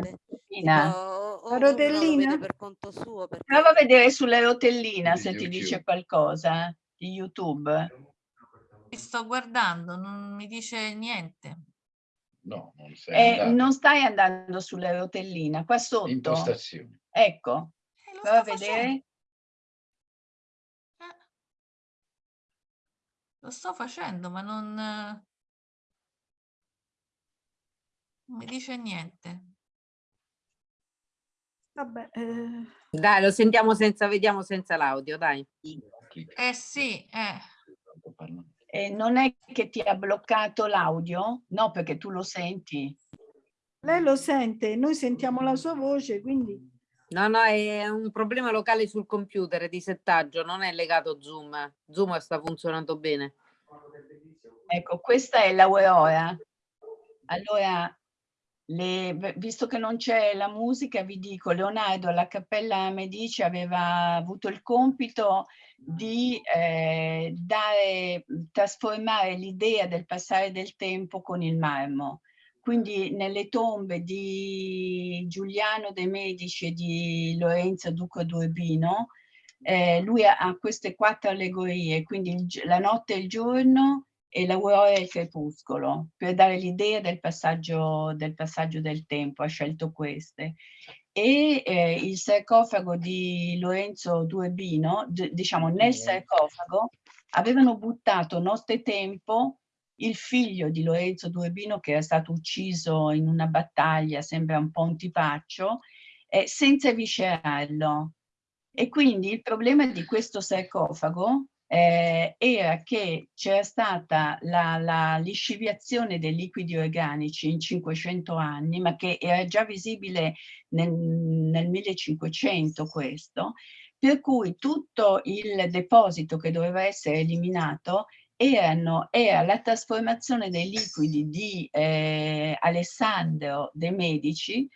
Tipo, o
rotellina?
vede per conto suo. Perché...
Prova a vedere sulla rotellina se ti dice qualcosa di YouTube.
Ti sto guardando, non mi dice niente.
No, non sei
Eh, non stai andando sulla rotellina, qua sotto.
Impostazioni.
Ecco,
Eh, lo
prova a
sto
vedere.
facendo. Eh. Lo sto facendo, ma non, eh, non mi dice niente.
Vabbè, eh,
Dai, lo sentiamo senza, vediamo senza l'audio, dai.
Eh sì, eh.
Tanto parla.
E non è che ti ha bloccato l'audio? No, perché tu lo senti.
lei lo sente, noi sentiamo la sua voce, quindi
No, no, è un problema locale sul computer di settaggio, non è legato Zoom. Zoom sta funzionando bene.
Ecco, questa è l'Aurora. Allora, le- visto che non c'è la musica, vi dico, Leonardo alla Cappella Medici aveva avuto il compito di eh, dare, trasformare l'idea del passare del tempo con il marmo. Quindi nelle tombe di Giuliano de' Medici e di Lorenzo Duca d'Urbino, eh, lui ha, queste quattro allegorie, quindi il la notte e il giorno e l'aurora e il crepuscolo, per dare l'idea del passaggio, del passaggio del tempo, ha scelto queste. E eh, il sarcofago di Lorenzo Durbino, d- diciamo nel sarcofago, avevano buttato nottetempo il figlio di Lorenzo Durbino che era stato ucciso in una battaglia, sembra un po' un tipaccio, eh, senza viscerarlo. E quindi il problema di questo sarcofago eh, era che c'era stata la, la lisciviazione dei liquidi organici in 500 anni, ma che era già visibile nel, nel 1500 questo, per cui tutto il deposito che doveva essere eliminato erano, era la trasformazione dei liquidi di eh, Alessandro de' Medici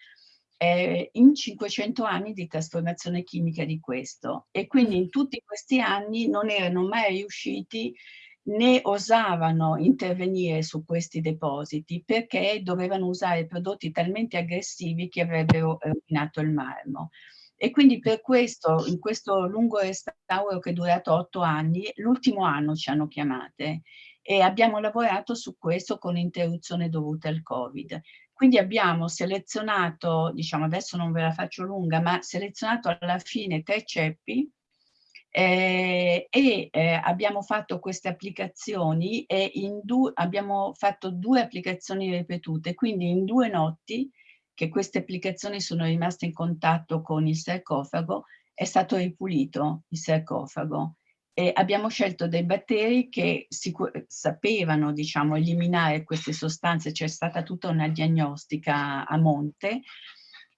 eh, in 500 anni di trasformazione chimica di questo e quindi in tutti questi anni non erano mai riusciti né osavano intervenire su questi depositi perché dovevano usare prodotti talmente aggressivi che avrebbero rovinato il marmo. E quindi per questo, in questo lungo restauro che è durato otto anni, l'ultimo anno ci hanno chiamate e abbiamo lavorato su questo con interruzione dovuta al Covid. Quindi abbiamo selezionato, diciamo adesso non ve la faccio lunga, ma selezionato alla fine tre ceppi eh, e eh, abbiamo fatto queste applicazioni e in abbiamo fatto due applicazioni ripetute, quindi in due notti che queste applicazioni sono rimaste in contatto con il sarcofago, è stato ripulito il sarcofago e abbiamo scelto dei batteri che sapevano diciamo, eliminare queste sostanze, c'è stata tutta una diagnostica a monte,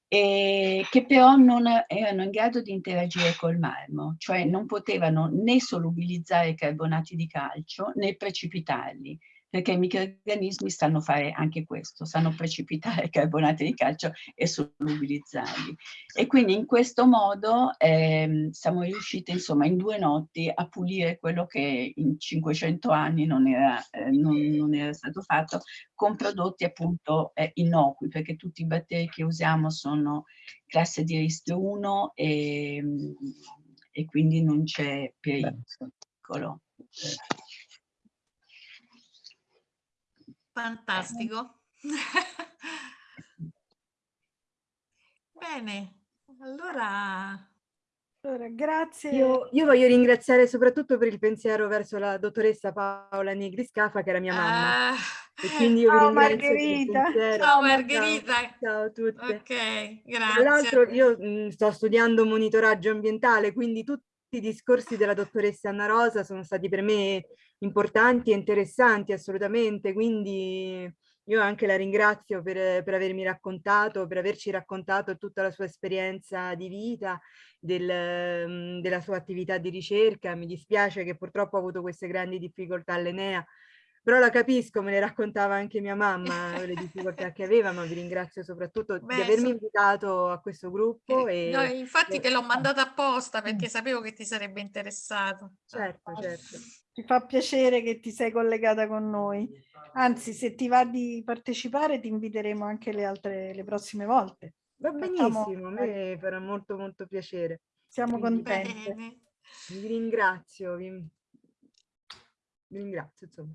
e che però non erano in grado di interagire col marmo, cioè non potevano né solubilizzare i carbonati di calcio né precipitarli, perché i microrganismi sanno fare anche questo, sanno precipitare i carbonati di calcio e solubilizzarli. E quindi in questo modo eh, siamo riusciti insomma in due notti a pulire quello che in 500 anni non era, eh, non, non era stato fatto con prodotti appunto eh, innocui, perché tutti i batteri che usiamo sono classe di rischio 1 e, e quindi non c'è pericolo.
Fantastico. Bene, allora...
Allora, grazie.
Io, io, voglio ringraziare soprattutto per il pensiero verso la dottoressa Paola Negri Scafa, che era mia mamma.
Ah,
e quindi io
ciao
vi ringrazio
Margherita.
per
ciao Margherita.
Ciao, ciao a tutte.
Ok,
Tra
grazie.
l'altro io mh, sto studiando monitoraggio ambientale, quindi tutti i discorsi della dottoressa Anna Rosa sono stati per me importanti e interessanti assolutamente, quindi io anche la ringrazio per, per avermi raccontato, per averci raccontato tutta la sua esperienza di vita, del, della sua attività di ricerca. Mi dispiace che purtroppo ha avuto queste grandi difficoltà all'Enea, però la capisco, me le raccontava anche mia mamma le difficoltà che aveva, ma vi ringrazio soprattutto
Beh,
di avermi
so-
invitato a questo gruppo.
Eh,
E,
no, infatti
e-
te l'ho mandata apposta perché sapevo che ti sarebbe interessato.
Certo, certo.
Ci fa piacere che ti sei collegata con noi. Anzi, se ti va di partecipare, ti inviteremo anche le altre, le prossime volte.
Va
Facciamo-
benissimo, a me farà molto molto piacere.
Siamo.
Bene.
Vi ringrazio, vi, vi ringrazio insomma.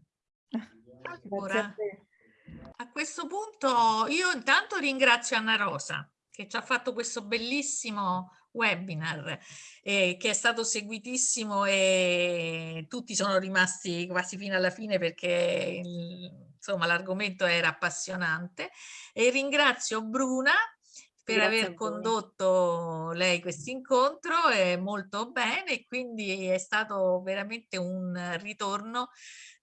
Grazie a
questo punto io intanto ringrazio Anna Rosa che ci ha fatto questo bellissimo webinar eh, che è stato seguitissimo e tutti sono rimasti quasi fino alla fine perché il- insomma l'argomento era appassionante. E ringrazio Bruna per
Grazie a
aver condotto lei questo incontro eh, molto bene quindi è stato veramente un ritorno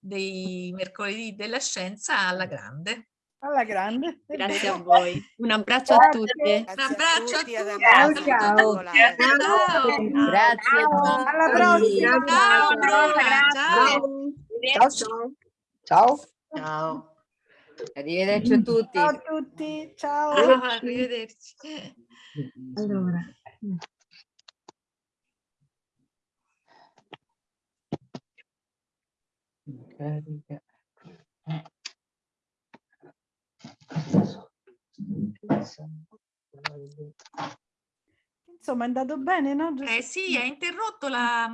dei mercoledì della scienza alla grande.
Alla grande. è
Grazie a voi. Un abbraccio a
Grazie.
tutti.
Un abbraccio a
tutti, ad
tutti.
Ciao, ciao.
Ciao.
Grazie a tutti.
Alla prossima.
Ciao ciao.
Ciao ciao. Ciao.
Ciao.
Arrivederci a tutti.
Ciao a tutti. Ciao.
Ciao, arrivederci.
Allora.
Carica.
Insomma, è andato bene, no?
Eh sì, ha interrotto la,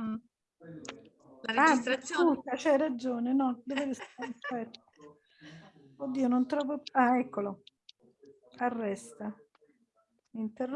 la
Ah,
registrazione.
scusa, c'hai ragione, no, dove sta? Aspetta. Oddio, non trovo... Ah, eccolo. Arresta. Interrompo.